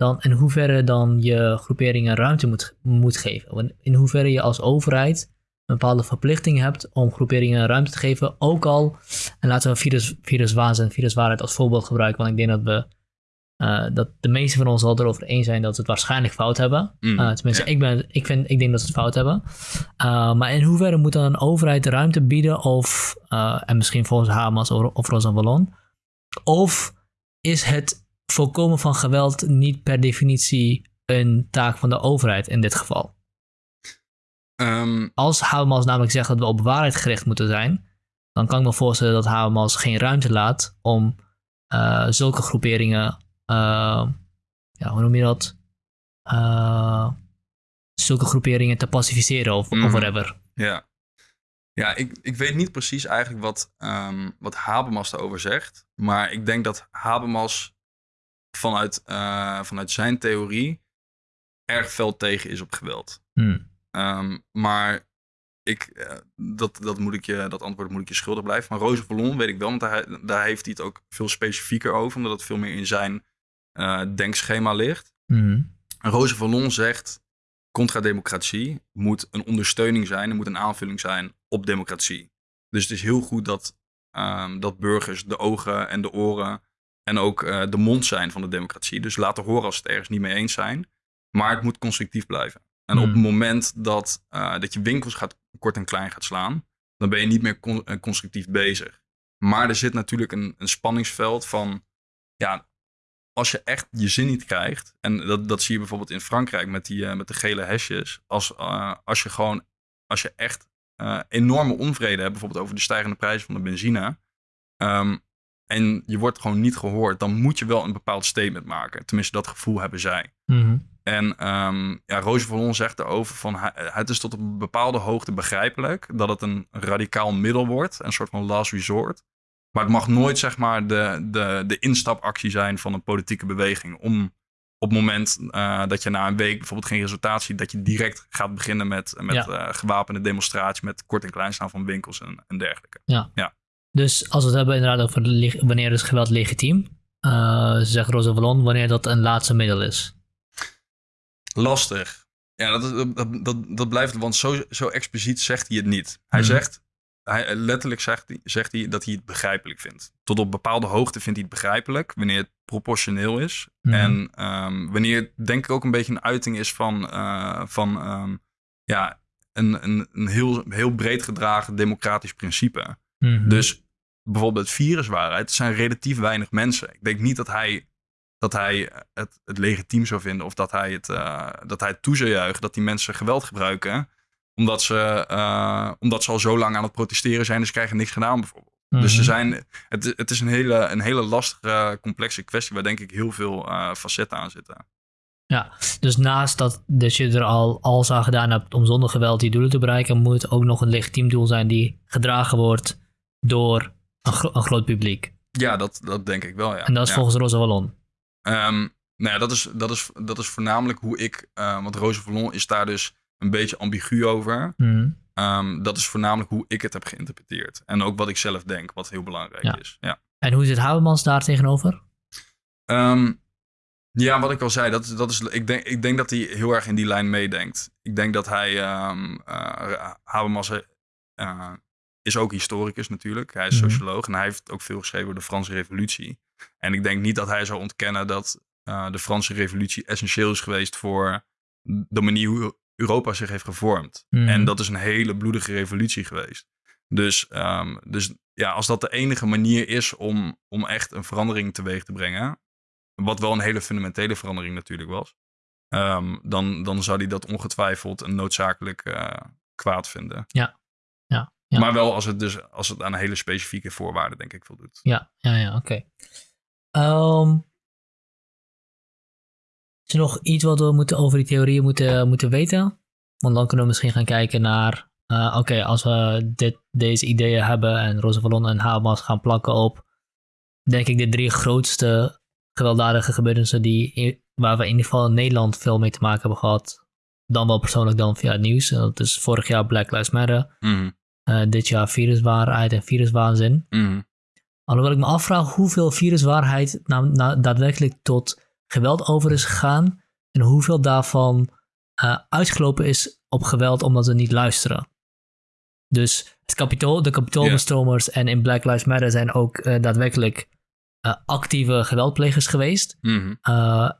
Speaker 1: dan in hoeverre dan je groeperingen ruimte moet, moet geven. In hoeverre je als overheid een bepaalde verplichting hebt om groeperingen ruimte te geven. Ook al, en laten we virus, viruswaanzin en viruswaarheid als voorbeeld gebruiken, want ik denk dat we uh, dat de meeste van ons al erover eens zijn dat ze het waarschijnlijk fout hebben.
Speaker 2: Mm,
Speaker 1: uh, tenminste,
Speaker 2: ja.
Speaker 1: ik, ben, ik, vind, ik denk dat ze het fout hebben. Uh, maar in hoeverre moet dan een overheid ruimte bieden of, en misschien volgens Hamas of, of Rosa Wallon, of is het voorkomen van geweld niet per definitie een taak van de overheid in dit geval?
Speaker 2: Um,
Speaker 1: Als Hamas namelijk zegt dat we op waarheid gericht moeten zijn, dan kan ik me voorstellen dat Hamas geen ruimte laat om uh, zulke groeperingen, uh, ja, hoe noem je dat? Uh, zulke groeperingen te pacificeren of, of whatever.
Speaker 2: Ja, ja ik, ik weet niet precies eigenlijk wat, um, wat Habermas daarover zegt. Maar ik denk dat Habermas vanuit, uh, vanuit zijn theorie erg fel tegen is op geweld.
Speaker 1: Hmm.
Speaker 2: Um, maar ik, eh, dat, dat, moet ik je, dat antwoord moet ik je schuldig blijven. Maar Roze Vallon weet ik wel, want daar, daar heeft hij het ook veel specifieker over. Omdat het veel meer in zijn uh, denkschema ligt.
Speaker 1: Mhm.
Speaker 2: Roze Vallon zegt, contra-democratie moet een ondersteuning zijn. Het moet een aanvulling zijn op democratie. Dus het is heel goed dat, um, dat burgers de ogen en de oren en ook uh, de mond zijn van de democratie. Dus laten horen als ze het ergens niet mee eens zijn. Maar het moet constructief blijven. En op het
Speaker 1: Hmm.
Speaker 2: moment dat, uh, dat je winkels gaat, kort en klein gaat slaan, dan ben je niet meer con uh, constructief bezig. Maar er zit natuurlijk een, een spanningsveld van, ja, als je echt je zin niet krijgt, en dat, dat zie je bijvoorbeeld in Frankrijk met, die, uh, met de gele hesjes, als, uh, als je gewoon, als je echt uh, enorme onvrede hebt, bijvoorbeeld over de stijgende prijzen van de benzine, um, en je wordt gewoon niet gehoord, dan moet je wel een bepaald statement maken. Tenminste, dat gevoel hebben zij.
Speaker 1: Mm-hmm.
Speaker 2: En um, ja, Roosje Vallon zegt erover van het is tot een bepaalde hoogte begrijpelijk dat het een radicaal middel wordt, een soort van last resort. Maar het mag nooit zeg maar de, de, de instapactie zijn van een politieke beweging om op het moment uh, dat je na een week bijvoorbeeld geen resultaat ziet, dat je direct gaat beginnen met, met ja. uh, gewapende demonstraties, met kort en klein staan van winkels en, en dergelijke.
Speaker 1: Ja.
Speaker 2: ja.
Speaker 1: Dus als we het hebben inderdaad over wanneer is geweld legitiem, uh, zegt Rosa Vallon, wanneer dat een laatste middel is.
Speaker 2: Lastig. Ja, dat, dat, dat, dat blijft, want zo, zo expliciet zegt hij het niet. Hij
Speaker 1: Mhm.
Speaker 2: zegt, hij, letterlijk zegt hij, zegt hij dat hij het begrijpelijk vindt. Tot op bepaalde hoogte vindt hij het begrijpelijk, wanneer het proportioneel is.
Speaker 1: Mhm.
Speaker 2: En ehm, wanneer het denk ik ook een beetje een uiting is van, eh, van ehm, ja, een, een, een heel, heel breed gedragen democratisch principe.
Speaker 1: Mhm.
Speaker 2: Dus bijvoorbeeld het viruswaarheid, zijn relatief weinig mensen. Ik denk niet dat hij, dat hij het, het legitiem zou vinden of dat hij het, uh, dat hij het toe zou juichen dat die mensen geweld gebruiken. Omdat ze, uh, omdat ze al zo lang aan het protesteren zijn, dus krijgen niks gedaan bijvoorbeeld.
Speaker 1: Mhm.
Speaker 2: Dus ze zijn, het, het is een hele, een hele lastige, complexe kwestie waar denk ik heel veel uh, facetten aan zitten.
Speaker 1: Ja, dus naast dat, dat je er al alles aan gedaan hebt om zonder geweld die doelen te bereiken, moet het ook nog een legitiem doel zijn die gedragen wordt door een, gro een groot publiek.
Speaker 2: Ja, dat, dat denk ik wel, ja.
Speaker 1: En dat is
Speaker 2: ja.
Speaker 1: volgens Rosa Wallon.
Speaker 2: Um, nou ja, dat is, dat, is, dat is voornamelijk hoe ik, uh, want Rosa Vallon is daar dus een beetje ambigu over.
Speaker 1: Mm.
Speaker 2: Um, dat is voornamelijk hoe ik het heb geïnterpreteerd. En ook wat ik zelf denk, wat heel belangrijk
Speaker 1: ja.
Speaker 2: is. Ja.
Speaker 1: En hoe zit Habermans daar tegenover?
Speaker 2: Um, ja, wat ik al zei, dat, dat is, ik, denk, ik denk dat hij heel erg in die lijn meedenkt. Ik denk dat hij, um, uh, Habermas uh, is ook historicus natuurlijk. Hij is
Speaker 1: Mhm.
Speaker 2: socioloog en hij heeft ook veel geschreven over de Franse revolutie. En ik denk niet dat hij zou ontkennen dat uh, de Franse revolutie essentieel is geweest voor de manier hoe Europa zich heeft gevormd.
Speaker 1: Mhm.
Speaker 2: En dat is een hele bloedige revolutie geweest. Dus, um, dus ja, als dat de enige manier is om, om echt een verandering teweeg te brengen, wat wel een hele fundamentele verandering natuurlijk was, um, dan, dan zou hij dat ongetwijfeld een noodzakelijk uh, kwaad vinden.
Speaker 1: Ja. Ja, ja.
Speaker 2: Maar wel als het, dus, als het aan hele specifieke voorwaarden, denk ik, voldoet.
Speaker 1: Ja, ja, ja oké. Okay. Um, is er nog iets wat we moeten over die theorieën moeten, moeten weten? Want dan kunnen we misschien gaan kijken naar... Uh, Oké, okay, als we dit, deze ideeën hebben en Roosevelt en Habermas gaan plakken op... denk ik de drie grootste gewelddadige gebeurtenissen... Die, waar we in ieder geval in Nederland veel mee te maken hebben gehad. Dan wel persoonlijk dan via het nieuws. Dat is vorig jaar Black Lives Matter.
Speaker 2: Mm.
Speaker 1: Uh, dit jaar viruswaarheid en viruswaanzin.
Speaker 2: Mm.
Speaker 1: Alhoewel ik me afvraag hoeveel viruswaarheid nou, nou, daadwerkelijk tot geweld over is gegaan. En hoeveel daarvan uh, uitgelopen is op geweld omdat ze niet luisteren. Dus het kapitool, de kapitoolbestromers yeah. en in Black Lives Matter zijn ook uh, daadwerkelijk uh, actieve geweldplegers geweest.
Speaker 2: Mm.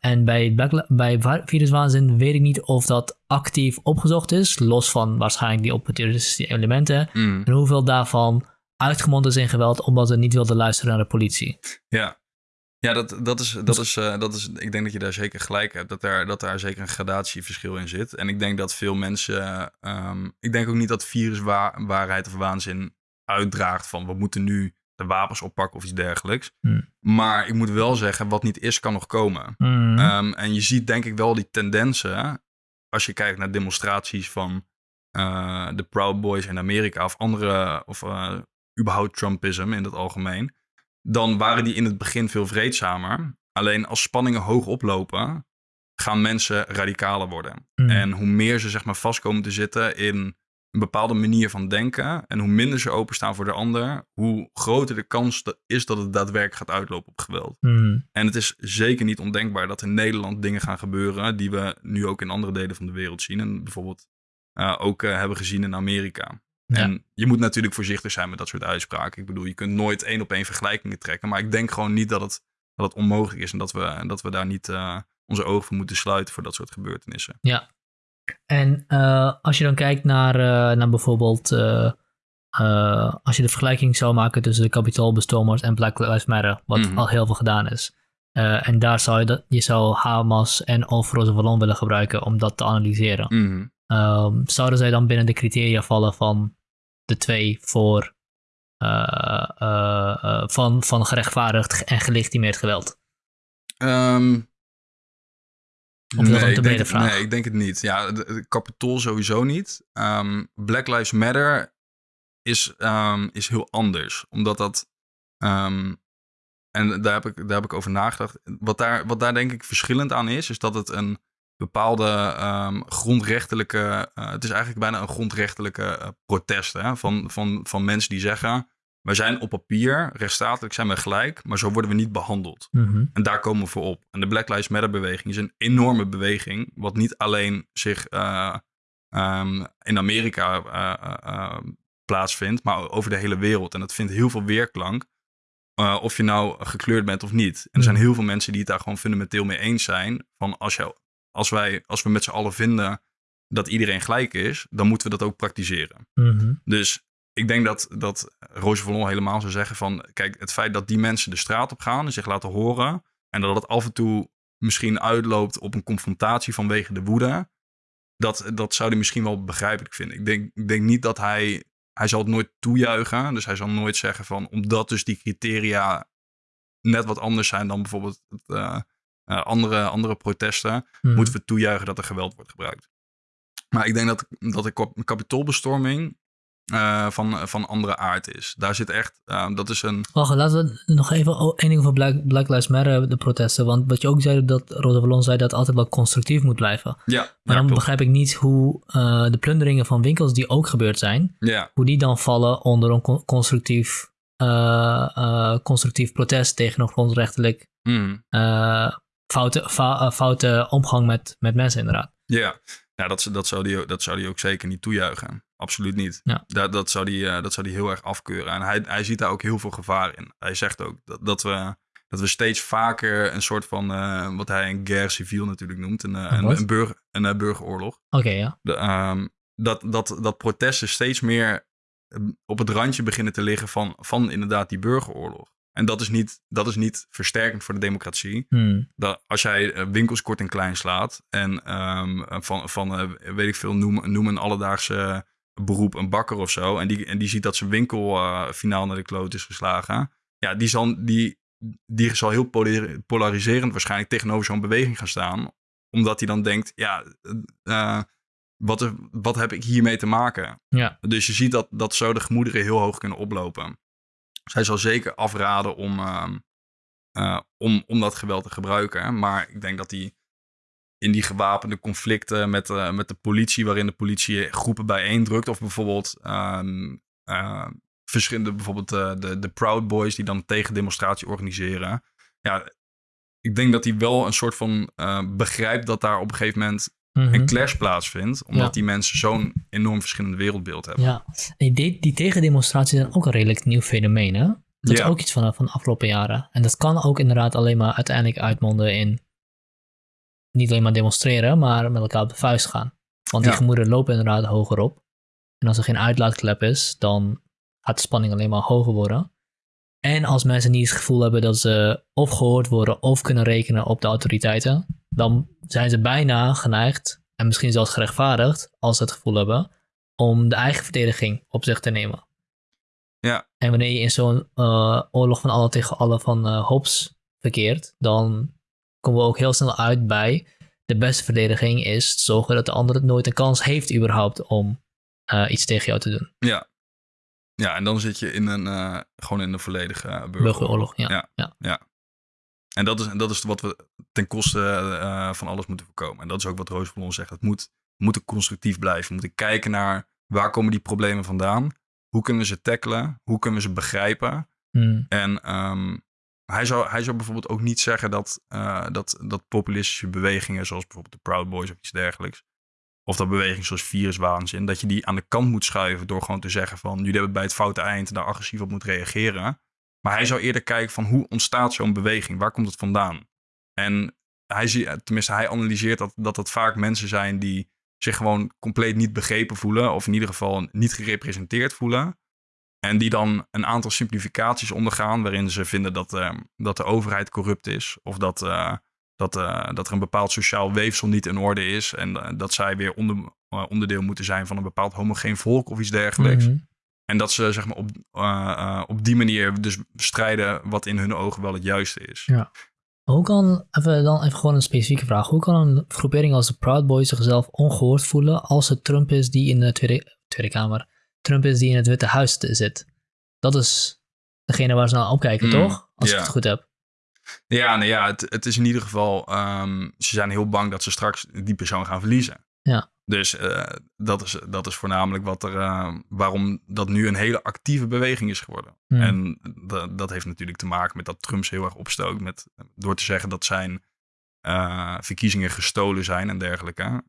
Speaker 1: en bij, bij viruswaanzin weet ik niet of dat actief opgezocht is. Los van waarschijnlijk die opportunistische elementen.
Speaker 2: Mm.
Speaker 1: En hoeveel daarvan uitgemond is in geweld omdat ze niet wilden luisteren naar de politie.
Speaker 2: Ja, ja dat, dat, is, dat, is, uh, dat is. Ik denk dat je daar zeker gelijk hebt. Dat daar, dat daar zeker een gradatieverschil in zit. En ik denk dat veel mensen. Um, ik denk ook niet dat viruswaarheid of waanzin uitdraagt van we moeten nu de wapens oppakken of iets dergelijks.
Speaker 1: Hmm.
Speaker 2: Maar ik moet wel zeggen, wat niet is, kan nog komen.
Speaker 1: Hmm.
Speaker 2: Um, en je ziet denk ik wel die tendensen. Als je kijkt naar demonstraties van uh, de Proud Boys in Amerika of andere. Of uh, überhaupt Trumpism in het algemeen. Dan waren die in het begin veel vreedzamer. Alleen als spanningen hoog oplopen, gaan mensen radicaler worden.
Speaker 1: Hmm.
Speaker 2: En hoe meer ze zeg maar vast komen te zitten in een bepaalde manier van denken. En hoe minder ze openstaan voor de ander, hoe groter de kans is dat het daadwerkelijk gaat uitlopen op geweld.
Speaker 1: Hmm.
Speaker 2: En het is zeker niet ondenkbaar dat in Nederland dingen gaan gebeuren die we nu ook in andere delen van de wereld zien. En bijvoorbeeld uh, ook uh, hebben gezien in Amerika.
Speaker 1: Ja.
Speaker 2: En je moet natuurlijk voorzichtig zijn met dat soort uitspraken. Ik bedoel, je kunt nooit één op één vergelijkingen trekken. Maar ik denk gewoon niet dat het, dat het onmogelijk is en dat we, dat we daar niet uh, onze ogen voor moeten sluiten voor dat soort gebeurtenissen.
Speaker 1: Ja. En als je dan kijkt naar, naar bijvoorbeeld uh, als je de vergelijking zou maken tussen de kapitoolbestormers en Black Lives Matter, wat
Speaker 2: Mhm.
Speaker 1: al heel veel gedaan is. En daar zou je, dat, je zou Hamas en of Vallon willen gebruiken om dat te analyseren.
Speaker 2: Mhm.
Speaker 1: Um, zouden zij dan binnen de criteria vallen van de twee voor van, van gerechtvaardigd en gelegitimeerd geweld?
Speaker 2: Um,
Speaker 1: Of dat
Speaker 2: nee,
Speaker 1: te
Speaker 2: ik denk het,
Speaker 1: vraag?
Speaker 2: nee, ik denk het niet. Ja, de, de kapitool sowieso niet. Um, Black Lives Matter is, um, is heel anders. Omdat dat. Um, en daar heb, ik, daar heb ik over nagedacht. Wat daar, wat daar denk ik verschillend aan is, is dat het een bepaalde grondrechtelijke. Uh, het is eigenlijk bijna een grondrechtelijke uh, protest hè, van, van, van mensen die zeggen. Wij zijn op papier, rechtsstatelijk zijn we gelijk, maar zo worden we niet behandeld.
Speaker 1: Mm -hmm.
Speaker 2: En daar komen we voor op. En de Black Lives Matter beweging is een enorme beweging, wat niet alleen zich uh, um, in Amerika uh, plaatsvindt, maar over de hele wereld. En dat vindt heel veel weerklank. Of je nou gekleurd bent of niet. En er zijn heel veel mensen die het daar gewoon fundamenteel mee eens zijn. Van als, je, als, wij, als we met z'n allen vinden dat iedereen gelijk is, dan moeten we dat ook praktiseren.
Speaker 1: Mm -hmm.
Speaker 2: Dus ik denk dat, dat Roger Vallon helemaal zou zeggen van... kijk, het feit dat die mensen de straat op gaan en zich laten horen... en dat het af en toe misschien uitloopt op een confrontatie vanwege de woede... dat, dat zou hij misschien wel begrijpelijk vinden. Ik denk, ik denk niet dat hij... Hij zal het nooit toejuichen. Dus hij zal nooit zeggen van... omdat dus die criteria net wat anders zijn dan bijvoorbeeld het, uh, uh, andere, andere protesten...
Speaker 1: Mhm.
Speaker 2: Moeten we toejuichen dat er geweld wordt gebruikt. Maar ik denk dat, dat de kapitoolbestorming uh, van, van andere aard is. Daar zit echt, uh, dat is een...
Speaker 1: Wacht, laten we nog even één ding over Black, Black Lives Matter, de protesten. Want wat je ook zei, dat Rosa Vallon zei dat het altijd wel constructief moet blijven.
Speaker 2: Ja,
Speaker 1: Maar
Speaker 2: ja,
Speaker 1: dan begrijp ik niet hoe uh, de plunderingen van winkels die ook gebeurd zijn,
Speaker 2: Ja,
Speaker 1: hoe die dan vallen onder een con- constructief, constructief protest tegen een grondrechtelijk
Speaker 2: mm.
Speaker 1: foute, foute omgang met, met mensen inderdaad.
Speaker 2: ja. ja dat, dat, zou die, dat zou die ook zeker niet toejuichen. Absoluut niet.
Speaker 1: Ja.
Speaker 2: Dat, dat, zou die, uh, dat zou die heel erg afkeuren. En hij, hij ziet daar ook heel veel gevaar in. Hij zegt ook dat, dat, we, dat we steeds vaker een soort van, uh, wat hij een guerre civile natuurlijk noemt, een, uh, een, een, burger, een burgeroorlog.
Speaker 1: Oké, okay, ja.
Speaker 2: De, um, dat, dat, dat protesten steeds meer op het randje beginnen te liggen van, van inderdaad die burgeroorlog. En dat is niet, dat is niet versterkend voor de democratie.
Speaker 1: Hmm.
Speaker 2: Dat als jij winkels kort en klein slaat en um, van, van weet ik veel, noem, noem een alledaagse beroep een bakker of zo. En die, en die ziet dat zijn winkel uh, finaal naar de kloot is geslagen. Ja, die zal, die, die zal heel polariserend waarschijnlijk tegenover zo'n beweging gaan staan. Omdat hij dan denkt, ja, uh, wat, wat heb ik hiermee te maken?
Speaker 1: Ja.
Speaker 2: Dus je ziet dat, dat zo de gemoederen heel hoog kunnen oplopen. Zij zal zeker afraden om, uh, om, om dat geweld te gebruiken. Maar ik denk dat hij in die gewapende conflicten met, uh, met de politie, waarin de politie groepen bijeendrukt. Of bijvoorbeeld um, uh, verschillende, bijvoorbeeld uh, de, de Proud Boys die dan een tegendemonstratie organiseren. Ja, ik denk dat hij wel een soort van begrijpt dat daar op een gegeven moment
Speaker 1: mm -hmm.
Speaker 2: een clash plaatsvindt. Omdat
Speaker 1: Ja.
Speaker 2: die mensen zo'n enorm verschillend wereldbeeld hebben.
Speaker 1: Ja, die, die tegendemonstraties zijn ook een redelijk nieuw fenomeen, hè? Dat
Speaker 2: Ja.
Speaker 1: is ook iets van, van de afgelopen jaren. En dat kan ook inderdaad alleen maar uiteindelijk uitmonden in niet alleen maar demonstreren, maar met elkaar op de vuist gaan. Want die
Speaker 2: Ja.
Speaker 1: gemoederen lopen inderdaad hoger op. En als er geen uitlaatklep is, dan gaat de spanning alleen maar hoger worden. En als mensen niet het gevoel hebben dat ze of gehoord worden of kunnen rekenen op de autoriteiten, dan zijn ze bijna geneigd, en misschien zelfs gerechtvaardigd, als ze het gevoel hebben, om de eigen verdediging op zich te nemen.
Speaker 2: Ja.
Speaker 1: En wanneer je in zo'n uh, oorlog van alle tegen alle van uh, Hobbes verkeert, dan komen we ook heel snel uit bij de beste verdediging is zorgen dat de ander nooit een kans heeft überhaupt om uh, iets tegen jou te doen.
Speaker 2: Ja. Ja, en dan zit je in een, uh, gewoon in een volledige burgeroorlog.
Speaker 1: Burgeroorlog, ja.
Speaker 2: Ja.
Speaker 1: ja.
Speaker 2: ja. En dat is, dat is wat we ten koste uh, van alles moeten voorkomen. En dat is ook wat Roos van ons zegt. Het moet, we moeten constructief blijven. We moeten kijken naar Waar komen die problemen vandaan? Hoe kunnen we ze tackelen? Hoe kunnen we ze begrijpen?
Speaker 1: Hmm.
Speaker 2: En hij, zou, hij zou bijvoorbeeld ook niet zeggen dat, eh, dat, dat populistische bewegingen, zoals bijvoorbeeld de Proud Boys of iets dergelijks, of dat beweging zoals viruswaanzin, dat je die aan de kant moet schuiven door gewoon te zeggen van jullie hebben bij het foute eind daar agressief op moet reageren. Maar hij zou eerder kijken van hoe ontstaat zo'n beweging? Waar komt het vandaan? En hij ziet, tenminste, hij analyseert dat, dat het vaak mensen zijn die zich gewoon compleet niet begrepen voelen, of in ieder geval niet gerepresenteerd voelen. En die dan een aantal simplificaties ondergaan, waarin ze vinden dat, uh, dat de overheid corrupt is, of dat, uh, dat, uh, dat er een bepaald sociaal weefsel niet in orde is, en dat zij weer onder, onderdeel moeten zijn van een bepaald homogeen volk of iets dergelijks. Mm -hmm. En dat ze zeg maar, op, op die manier dus strijden wat in hun ogen wel het juiste is.
Speaker 1: Ja. Hoe kan, even, dan even gewoon een specifieke vraag. Hoe kan een groepering als de Proud Boys zichzelf ongehoord voelen als het Trump is die in de Tweede, tweede Kamer, Trump is die in het Witte Huis zit? Dat is degene waar ze naar opkijken, mm, toch? Als ik het goed heb.
Speaker 2: Ja, nou ja, het, het is in ieder geval, um, ze zijn heel bang dat ze straks die persoon gaan verliezen.
Speaker 1: Ja.
Speaker 2: Dus uh, dat, is, dat is voornamelijk wat er, uh, waarom dat nu een hele actieve beweging is geworden.
Speaker 1: Hmm.
Speaker 2: En dat, dat heeft natuurlijk te maken met dat Trump ze heel erg opstookt met, door te zeggen dat zijn uh, verkiezingen gestolen zijn en dergelijke.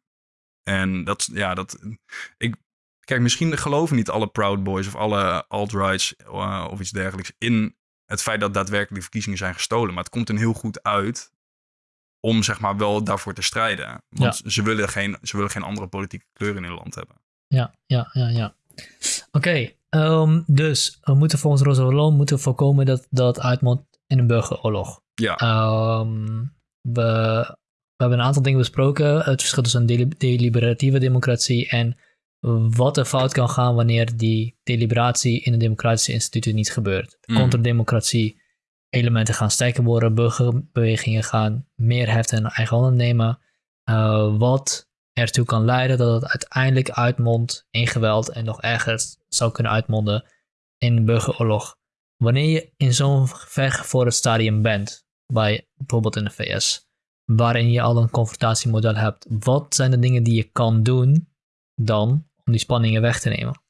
Speaker 2: En dat, ja, dat, ik, kijk, misschien geloven niet alle Proud Boys of alle alt-rights of iets dergelijks in het feit dat daadwerkelijk de verkiezingen zijn gestolen. Maar het komt er heel goed uit om zeg maar wel daarvoor te strijden. Want
Speaker 1: Ja.
Speaker 2: ze, willen geen, ze willen geen andere politieke kleur in hun land hebben.
Speaker 1: Ja, ja, ja, ja. Oké, ehm, dus we moeten volgens Rosa Wallon moeten voorkomen dat dat uitmondt in een burgeroorlog.
Speaker 2: Ja,
Speaker 1: Ehm, we, we hebben een aantal dingen besproken. Het verschil tussen een deli- deliberatieve democratie en wat er fout kan gaan wanneer die deliberatie in een democratische instituut niet gebeurt.
Speaker 2: Mm.
Speaker 1: Contrademocratie, elementen gaan sterker worden, burgerbewegingen gaan meer heft in eigen handen nemen. eh, wat ertoe kan leiden dat het uiteindelijk uitmondt in geweld en nog erger zou kunnen uitmonden in een burgeroorlog. Wanneer je in zo'n vergevorderd stadium bent, bij bijvoorbeeld in de VS, waarin je al een confrontatiemodel hebt, wat zijn de dingen die je kan doen dan om die spanningen weg te nemen?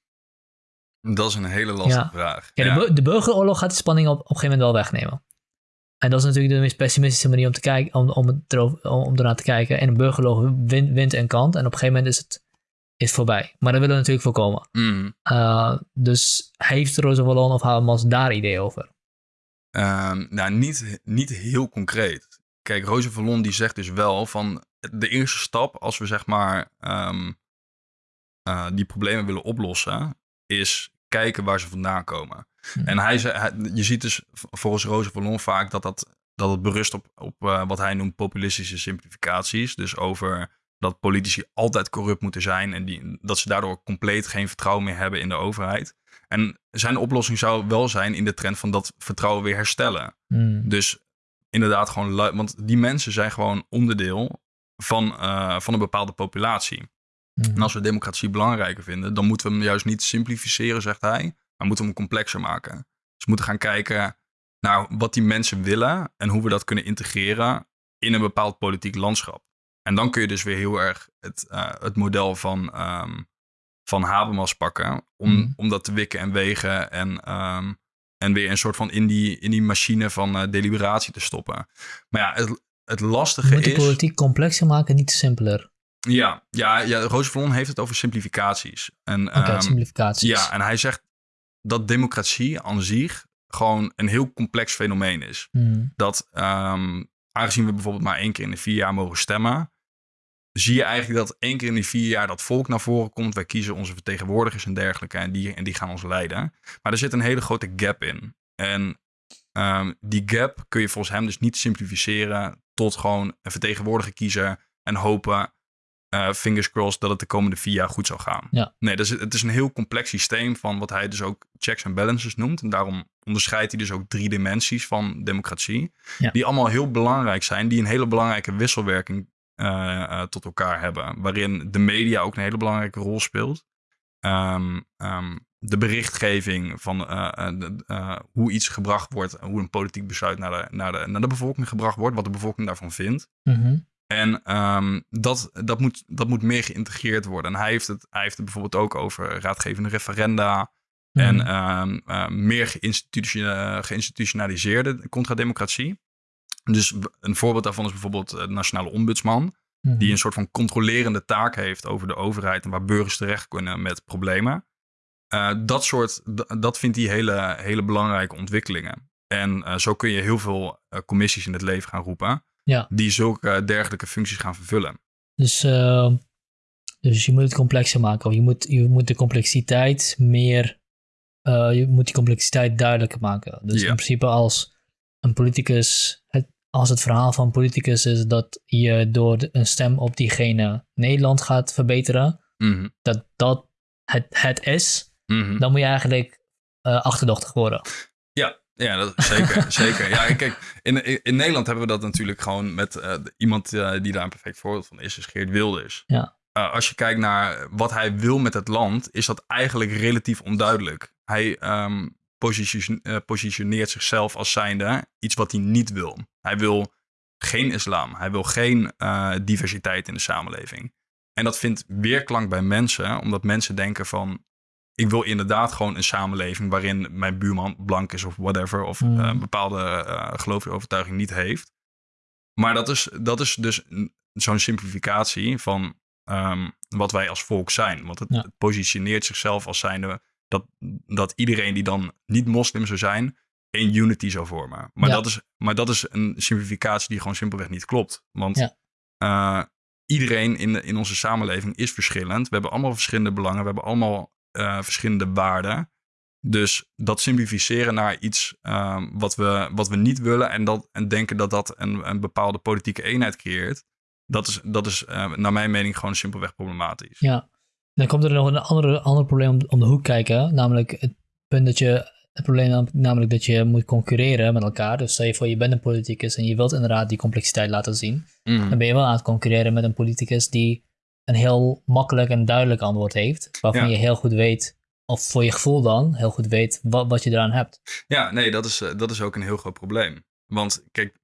Speaker 2: dat is een hele lastige
Speaker 1: Ja.
Speaker 2: vraag.
Speaker 1: Ja,
Speaker 2: Ja.
Speaker 1: De, bu- de burgeroorlog gaat die spanning op, op een gegeven moment wel wegnemen. En dat is natuurlijk de meest pessimistische manier om, te kijken, om, om, erover, om, ernaar te kijken. En een burgeroorlog wint, wint een kant en op een gegeven moment is het, is voorbij. Maar dat willen we natuurlijk voorkomen.
Speaker 2: Mm.
Speaker 1: Uh, dus heeft Rosa Wallon of Habermas daar ideeën over?
Speaker 2: Ehm, nou, niet, niet heel concreet. Kijk, Roze Vallon die zegt dus wel van de eerste stap als we zeg maar ehm, eh, die problemen willen oplossen, is kijken waar ze vandaan komen.
Speaker 1: Hmm.
Speaker 2: En hij, hij- je ziet dus volgens Roze Vallon vaak dat, dat, dat het berust op, op eh, wat hij noemt populistische simplificaties. Dus over dat politici altijd corrupt moeten zijn en die, dat ze daardoor compleet geen vertrouwen meer hebben in de overheid. En zijn oplossing zou wel zijn in de trend van dat vertrouwen weer herstellen.
Speaker 1: Hmm.
Speaker 2: Dus inderdaad gewoon, want die mensen zijn gewoon onderdeel van, eh, van een bepaalde populatie.
Speaker 1: Hmm.
Speaker 2: En als we democratie belangrijker vinden, dan moeten we hem juist niet simplificeren, zegt hij, maar moeten we hem complexer maken. Dus we moeten gaan kijken naar wat die mensen willen en hoe we dat kunnen integreren in een bepaald politiek landschap. En dan kun je dus weer heel erg het, eh, het model van, ehm, van Habermas pakken om,
Speaker 1: Mhm.
Speaker 2: om dat te wikken en wegen en, ehm, en weer een soort van in die, in die machine van eh, deliberatie te stoppen. Maar ja, het, het lastige
Speaker 1: Moet die
Speaker 2: is...
Speaker 1: politiek complexer maken, niet simpeler.
Speaker 2: Ja, ja, ja Roos Vallon heeft het over simplificaties. En,
Speaker 1: Oké,
Speaker 2: ehm,
Speaker 1: simplificaties.
Speaker 2: ja, en hij zegt dat democratie aan zich gewoon een heel complex fenomeen is.
Speaker 1: Hmm.
Speaker 2: Dat ehm, aangezien we bijvoorbeeld maar één keer in de vier jaar mogen stemmen, zie je eigenlijk dat één keer in de vier jaar dat volk naar voren komt. Wij kiezen onze vertegenwoordigers en dergelijke en die, en die gaan ons leiden. Maar er zit een hele grote gap in. En ehm, die gap kun je volgens hem dus niet simplificeren tot gewoon een vertegenwoordiger kiezen en hopen, eh, fingers crossed, dat het de komende vier jaar goed zou gaan.
Speaker 1: Ja.
Speaker 2: Nee, dus het het is een heel complex systeem van wat hij dus ook checks en balances noemt. En daarom onderscheidt hij dus ook drie dimensies van democratie.
Speaker 1: Ja.
Speaker 2: Die allemaal heel belangrijk zijn, die een hele belangrijke wisselwerking eh, eh, tot elkaar hebben. Waarin de media ook een hele belangrijke rol speelt. Ehm, ehm, de berichtgeving van de- hoe iets gebracht wordt, hoe een politiek besluit naar de, naar, de, naar de bevolking gebracht wordt, wat de bevolking daarvan vindt.
Speaker 1: Mhm.
Speaker 2: En ehm, dat, dat, moet, dat moet meer geïntegreerd worden. En hij heeft, het, hij heeft het bijvoorbeeld ook over raadgevende referenda. En
Speaker 1: Mhm.
Speaker 2: ehm, eh, meer geïnstitution- geïnstitutionaliseerde contrademocratie. Dus een voorbeeld daarvan is bijvoorbeeld eh, de Nationale Ombudsman.
Speaker 1: Mhm.
Speaker 2: Die een soort van controlerende taak heeft over de overheid en waar burgers terecht kunnen met problemen. Eh, dat soort, dat vindt hij hele, hele belangrijke ontwikkelingen. En eh, zo kun je heel veel commissies in het leven gaan roepen.
Speaker 1: Ja.
Speaker 2: Die zulke dergelijke functies gaan vervullen.
Speaker 1: Dus, eh, dus je moet het complexer maken. Of je moet, je moet de complexiteit meer. eh, je moet die complexiteit duidelijker maken. Dus
Speaker 2: Ja.
Speaker 1: in principe als een politicus. Het, als het verhaal van een politicus is dat je door de- een stem op diegene Nederland gaat verbeteren.
Speaker 2: Mhm,
Speaker 1: Dat dat het, het is.
Speaker 2: mhm.
Speaker 1: Dan moet je eigenlijk eh, achterdochtig worden.
Speaker 2: Ja, dat, zeker. [LAUGHS] zeker. Ja, kijk, in, in, Nederland hebben we dat natuurlijk gewoon met eh, iemand eh, die daar een perfect voorbeeld van is, is Geert Wilders.
Speaker 1: Ja.
Speaker 2: Eh, als je kijkt naar wat hij wil met het land, is dat eigenlijk relatief onduidelijk. Hij eh, positioneert zichzelf als zijnde iets wat hij niet wil. Hij wil geen islam. Hij wil geen diversiteit in de samenleving. En dat vindt weerklank bij mensen, omdat mensen denken van... ik wil inderdaad gewoon een samenleving waarin mijn buurman blank is of whatever... of
Speaker 1: Mm.
Speaker 2: een bepaalde eh geloofsige overtuiging niet heeft. Maar dat is, dat is dus een- zo'n simplificatie van ehm, wat wij als volk zijn. Want het,
Speaker 1: Ja.
Speaker 2: het positioneert zichzelf als zijnde dat, dat iedereen die dan niet moslim zou zijn, één unity zou vormen. Maar,
Speaker 1: Ja.
Speaker 2: dat, is, maar dat is een simplificatie die gewoon simpelweg niet klopt. Want
Speaker 1: Ja.
Speaker 2: eh, iedereen in, de- in onze samenleving is verschillend. We hebben allemaal verschillende belangen. We hebben allemaal eh, verschillende waarden. Dus dat simplificeren naar iets ehm, wat, we, wat we niet willen en, dat, en denken dat dat een, een bepaalde politieke eenheid creëert, dat is, dat is eh, naar mijn mening gewoon simpelweg problematisch.
Speaker 1: Ja. Dan komt er nog een andere, ander probleem om, om de hoek kijken. Namelijk het punt dat je. Het probleem nam- namelijk dat je moet concurreren met elkaar. Dus stel je voor, je bent een politicus en je wilt inderdaad die complexiteit laten zien.
Speaker 2: Mhm.
Speaker 1: Dan ben je wel aan het concurreren met een politicus die een heel makkelijk en duidelijk antwoord heeft. Waarvan
Speaker 2: Ja.
Speaker 1: je heel goed weet, of voor je gevoel dan, heel goed weet wat, wat je eraan hebt.
Speaker 2: Ja, nee, dat is, eh, dat is ook een heel groot probleem. Want kijk,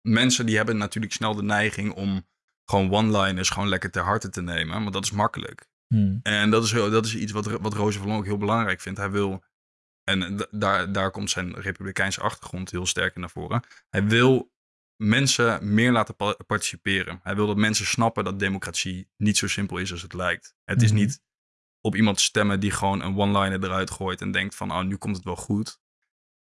Speaker 2: mensen die hebben natuurlijk snel de neiging om gewoon one-liners gewoon lekker ter harte te nemen. Want dat is makkelijk.
Speaker 1: Hmm.
Speaker 2: En dat is, dat is iets wat, wat Roze van ook heel belangrijk vindt. Hij wil, en d- daar, daar komt zijn republikeinse achtergrond heel sterk in naar voren. Hij wil mensen meer laten pa- participeren. Hij wil dat mensen snappen dat democratie niet zo simpel is als het lijkt. Het is
Speaker 1: Mhm.
Speaker 2: niet op iemand stemmen die gewoon een one-liner eruit gooit en denkt van, oh, nu komt het wel goed.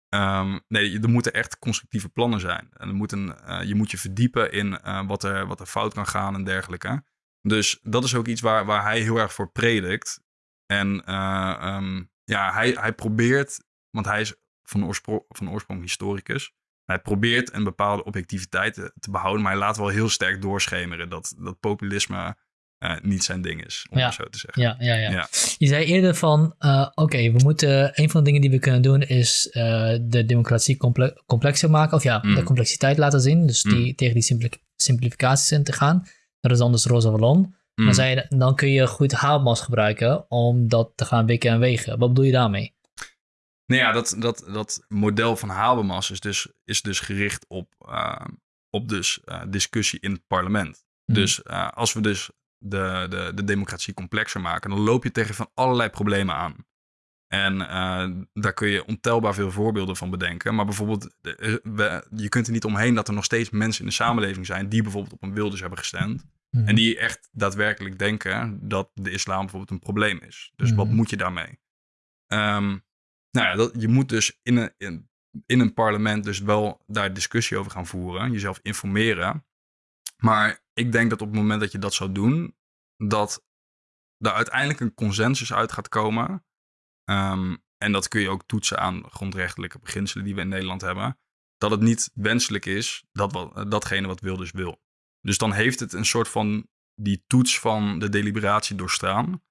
Speaker 2: Ehm, nee, er moeten echt constructieve plannen zijn. En er moet een, eh, je moet je verdiepen in eh, wat, er, wat er fout kan gaan en dergelijke. Dus dat is ook iets waar, waar hij heel erg voor predikt. En eh, ehm, ja, hij, hij probeert, want hij is van oorsprong, van oorsprong historicus. Hij probeert een bepaalde objectiviteit te, te behouden, maar hij laat wel heel sterk doorschemeren dat, dat populisme eh, niet zijn ding is, om
Speaker 1: Ja.
Speaker 2: zo te zeggen.
Speaker 1: Ja, ja, ja,
Speaker 2: Ja.
Speaker 1: Je zei eerder van, eh, oké, we moeten, een van de dingen die we kunnen doen is eh, de democratie comple- complexer maken. Of ja,
Speaker 2: Mm.
Speaker 1: de complexiteit laten zien. Dus die,
Speaker 2: Mm.
Speaker 1: tegen die simpli- simplificaties in te gaan. Dat is dan dus roze ballon.
Speaker 2: Mm.
Speaker 1: Dan, zei je, dan kun je goed haalmas gebruiken om dat te gaan wikken en wegen. Wat bedoel je daarmee?
Speaker 2: Nou ja, dat, dat, dat model van Habermas is dus, is dus gericht op, eh, op dus, eh, discussie in het parlement.
Speaker 1: Hmm.
Speaker 2: Dus eh, als we dus de, de, de democratie complexer maken, dan loop je tegen van allerlei problemen aan. En daar kun je ontelbaar veel voorbeelden van bedenken. Maar bijvoorbeeld, we- je kunt er niet omheen dat er nog steeds mensen in de samenleving zijn die bijvoorbeeld op een Wilders hebben gestemd.
Speaker 1: Mhm.
Speaker 2: En die echt daadwerkelijk denken dat de islam bijvoorbeeld een probleem is. Dus wat
Speaker 1: Mhm.
Speaker 2: moet je daarmee? Ehm, nou ja, dat, je moet dus in een, in, in een parlement dus wel daar discussie over gaan voeren. Jezelf informeren. Maar ik denk dat op het moment dat je dat zou doen, dat er uiteindelijk een consensus uit gaat komen. Ehm, en dat kun je ook toetsen aan grondrechtelijke beginselen die we in Nederland hebben. Dat het niet wenselijk is dat wat, datgene wat Wilders wil. Dus dan heeft het een soort van die toets van de deliberatie doorstaan.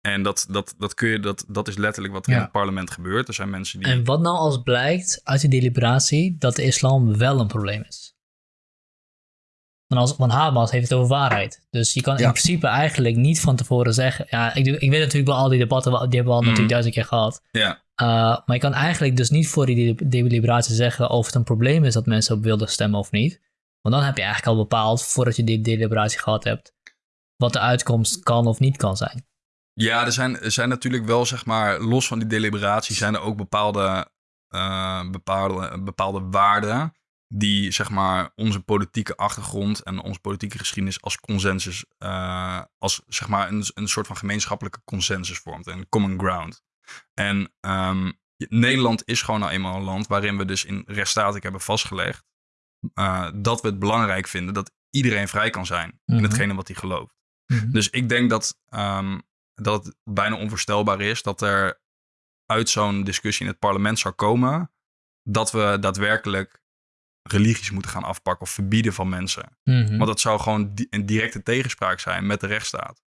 Speaker 2: En dat, dat, dat, kun je, dat, dat is letterlijk wat er
Speaker 1: Ja.
Speaker 2: in het parlement gebeurt. Er zijn mensen die.
Speaker 1: En wat nou als blijkt uit die deliberatie dat de islam wel een probleem is? Want, als, want Habermas heeft het over waarheid. Dus je kan in principe eigenlijk niet van tevoren zeggen... Ja, ik, doe- ik weet natuurlijk wel al die debatten, die hebben we al
Speaker 2: Mhm.
Speaker 1: natuurlijk duizend keer gehad.
Speaker 2: Ja,
Speaker 1: Uh, maar je kan eigenlijk dus niet voor die de- deliberatie zeggen of het een probleem is dat mensen op wilde stemmen of niet. Want dan heb je eigenlijk al bepaald, voordat je die deliberatie gehad hebt, wat de uitkomst kan of niet kan zijn.
Speaker 2: Ja, er zijn, er zijn natuurlijk wel, zeg maar, los van die deliberatie, zijn er ook bepaalde, uh, bepaalde, bepaalde waarden die, zeg maar, onze politieke achtergrond en onze politieke geschiedenis als consensus, uh, als, zeg maar, een, een soort van gemeenschappelijke consensus vormt, een common ground. En um, Nederland is gewoon nou eenmaal een land waarin we dus in rechtsstatik hebben vastgelegd uh, dat we het belangrijk vinden dat iedereen vrij kan zijn mm -hmm. in mhm. hetgene wat hij gelooft. Mm -hmm. Dus ik denk dat, um, dat het bijna onvoorstelbaar is dat er uit zo'n discussie in het parlement zou komen dat we daadwerkelijk religies moeten gaan afpakken of verbieden van mensen. Mm -hmm. Want dat zou gewoon di een directe tegenspraak zijn met de rechtsstaat.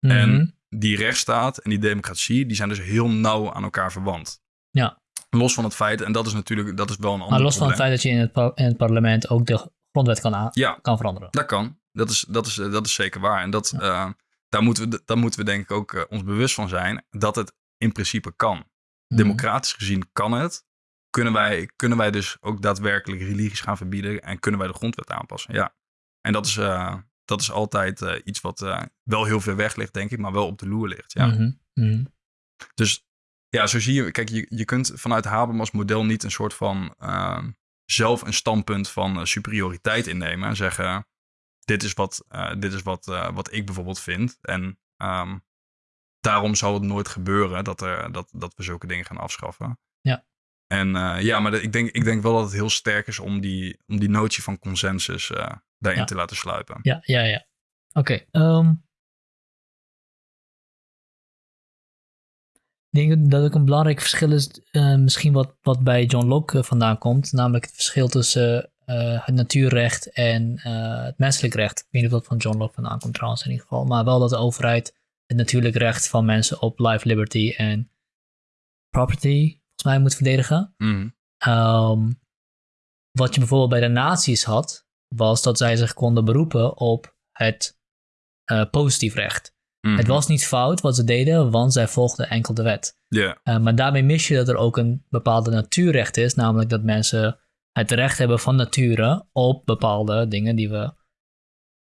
Speaker 2: En die rechtsstaat en die democratie, die zijn dus heel nauw aan elkaar verwant.
Speaker 1: Ja.
Speaker 2: Los van het feit, en dat is natuurlijk dat is wel een ander
Speaker 1: Maar los
Speaker 2: probleem.
Speaker 1: van het feit dat je in het, in het parlement ook de grondwet kan,
Speaker 2: ja,
Speaker 1: kan veranderen.
Speaker 2: Dat kan. Dat is, dat is, dat is zeker waar. En dat, ja. uh, daar, moeten we, daar moeten we denk ik ook uh, ons bewust van zijn dat het in principe kan. -hmm. Democratisch gezien kan het. Kunnen wij, kunnen wij dus ook daadwerkelijk religies gaan verbieden en kunnen wij de grondwet aanpassen? Ja. En dat is, uh, dat is altijd iets wat wel heel ver weg ligt, denk ik, maar wel op de loer ligt. Ja.
Speaker 1: Mm -hmm. Mm -hmm.
Speaker 2: Dus ja, zo zie je, kijk, je, je kunt vanuit Habermas model niet een soort van uh, zelf een standpunt van superioriteit innemen en zeggen: dit is wat, uh, dit is wat, wat ik bijvoorbeeld vind. En um, daarom zal het nooit gebeuren dat, er, dat, dat we zulke dingen gaan afschaffen.
Speaker 1: Ja.
Speaker 2: En ja, maar de, ik, denk, ik denk wel dat het heel sterk is om die, om die notie van consensus daarin
Speaker 1: ja.
Speaker 2: te laten sluipen.
Speaker 1: Ja, ja, ja. Oké. Okay, um... Ik denk dat ook een belangrijk verschil is, uh, misschien wat, wat bij John Locke vandaan komt, namelijk het verschil tussen uh, het natuurrecht en uh, het menselijk recht. Ik weet niet of dat van John Locke vandaan komt trouwens in ieder geval, maar wel dat de overheid het natuurlijk recht van mensen op life, liberty en property volgens mij moet verdedigen.
Speaker 2: Mm.
Speaker 1: Um, wat je bijvoorbeeld bij de nazi's had, was dat zij zich konden beroepen op het positief recht.
Speaker 2: Mhm.
Speaker 1: Het was niet fout wat ze deden, want zij volgden enkel de wet.
Speaker 2: Yeah.
Speaker 1: Uh, maar daarmee mis je dat er ook een bepaalde natuurrecht is, namelijk dat mensen het recht hebben van nature op bepaalde dingen die we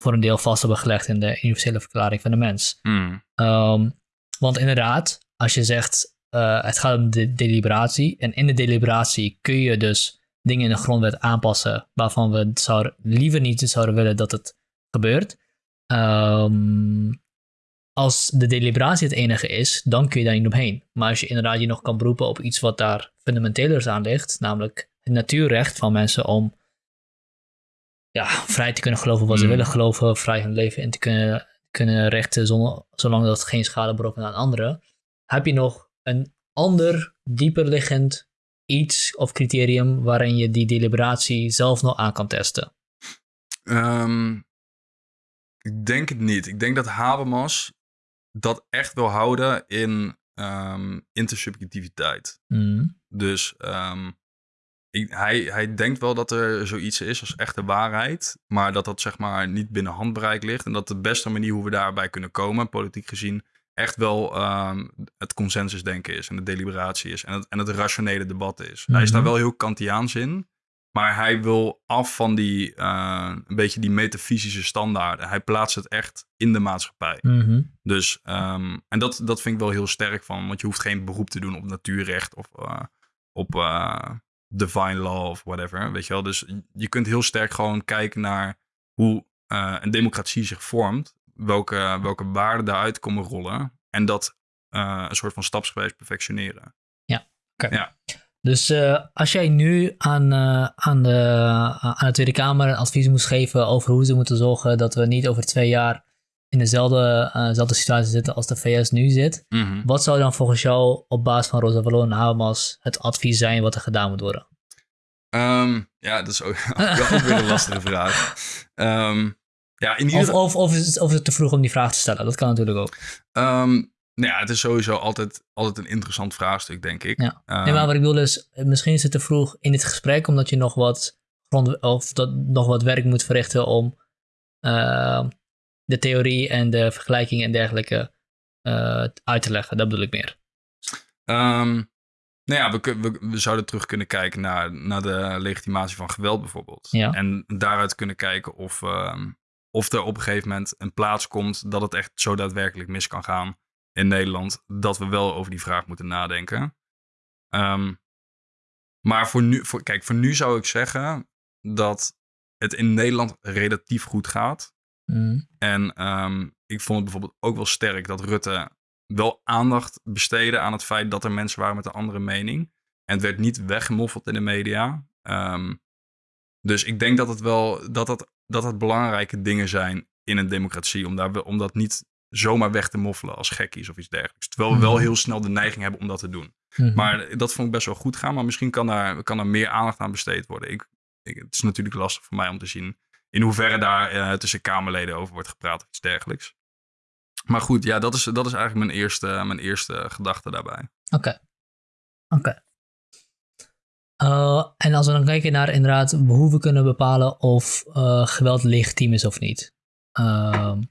Speaker 1: voor een deel vast hebben gelegd in de universele verklaring van de mens.
Speaker 2: Mm.
Speaker 1: Um, want inderdaad, als je zegt uh, het gaat om de deliberatie en in de deliberatie kun je dus dingen in de grondwet aanpassen waarvan we zouden, liever niet zouden willen dat het gebeurt. Um, als de deliberatie het enige is, dan kun je daar niet omheen. Maar als je inderdaad je nog kan beroepen op iets wat daar fundamentelers aan ligt, namelijk natuurrecht van mensen om ja, vrij te kunnen geloven wat ze
Speaker 2: Mm.
Speaker 1: willen geloven, vrij hun leven in te kunnen, kunnen rechten, zonder, zolang dat geen schade berokkent aan anderen, heb je nog een ander, dieper liggend iets of criterium waarin je die deliberatie zelf nog aan kan testen.
Speaker 2: Um, ik denk het niet. Ik denk dat Habermas dat echt wil houden in um, intersubjectiviteit.
Speaker 1: Mm.
Speaker 2: Dus um, ik, hij, hij denkt wel dat er zoiets is als echte waarheid, maar dat dat zeg maar niet binnen handbereik ligt. En dat de beste manier hoe we daarbij kunnen komen, politiek gezien, echt wel um, het consensusdenken is en de deliberatie is en het, en het rationele debat is. Mm -hmm. Hij is daar wel heel Kantiaans in. Maar hij wil af van die, uh, een beetje die metafysische standaarden. Hij plaatst het echt in de maatschappij.
Speaker 1: Mm -hmm.
Speaker 2: Dus, um, en dat, dat vind ik wel heel sterk van. Want je hoeft geen beroep te doen op natuurrecht of uh, op uh, divine law of whatever. Weet je wel? Dus je kunt heel sterk gewoon kijken naar hoe uh, een democratie zich vormt. Welke, welke waarden daaruit komen rollen. En dat uh, een soort van stapsgewijs perfectioneren.
Speaker 1: Ja, oké.
Speaker 2: Okay. Ja.
Speaker 1: Dus uh, als jij nu aan, uh, aan, de, aan de Tweede Kamer advies moest geven over hoe ze moeten zorgen dat we niet over twee jaar in dezelfde, dezelfde situatie zitten als de VS nu zit,
Speaker 2: mm -hmm.
Speaker 1: wat zou dan volgens jou op basis van Rosa Vallon en Habermas het advies zijn wat er gedaan moet worden?
Speaker 2: Um, ja, dat is ook, [LAUGHS] ook weer een lastige vraag. Um, ja, in ieder...
Speaker 1: of, of, of, is het, of is het te vroeg om die vraag te stellen? Dat kan natuurlijk ook.
Speaker 2: Um, nou ja, het is sowieso altijd, altijd een interessant vraagstuk, denk ik.
Speaker 1: Ja. Nee, maar wat ik bedoel is, misschien is het te vroeg in dit gesprek, omdat je nog wat, grond, of dat, nog wat werk moet verrichten om uh, de theorie en de vergelijking en dergelijke uh, uit te leggen. Dat bedoel ik meer.
Speaker 2: Um, Nou ja, we, we, we zouden terug kunnen kijken naar, naar de legitimatie van geweld bijvoorbeeld.
Speaker 1: Ja.
Speaker 2: En daaruit kunnen kijken of, ehm, of er op een gegeven moment een plaats komt dat het echt zo daadwerkelijk mis kan gaan in Nederland. Dat we wel over die vraag moeten nadenken. Ehm, maar voor nu, voor, kijk, voor nu zou ik zeggen dat het in Nederland relatief goed gaat.
Speaker 1: Mhm.
Speaker 2: En ehm, ik vond het bijvoorbeeld ook wel sterk dat Rutte wel aandacht besteedde aan het feit dat er mensen waren met een andere mening. En het werd niet weggemoffeld in de media. Ehm, dus ik denk dat het wel dat dat, dat het belangrijke dingen zijn in een democratie. Om, daar, om dat niet zomaar weg te moffelen als gekkies of iets dergelijks. Terwijl we wel
Speaker 1: Mhm.
Speaker 2: heel snel de neiging hebben om dat te doen.
Speaker 1: Mhm.
Speaker 2: Maar dat vond ik best wel goed gaan. Maar misschien kan daar, kan er meer aandacht aan besteed worden. Ik, ik, het is natuurlijk lastig voor mij om te zien in hoeverre daar eh, tussen Kamerleden over wordt gepraat of iets dergelijks. Maar goed, ja, dat is, dat is eigenlijk mijn eerste, mijn eerste gedachte daarbij.
Speaker 1: Oké. Oké. Eh, en als we dan kijken naar inderdaad hoe we kunnen bepalen of eh, geweld legitiem is of niet. Ehm,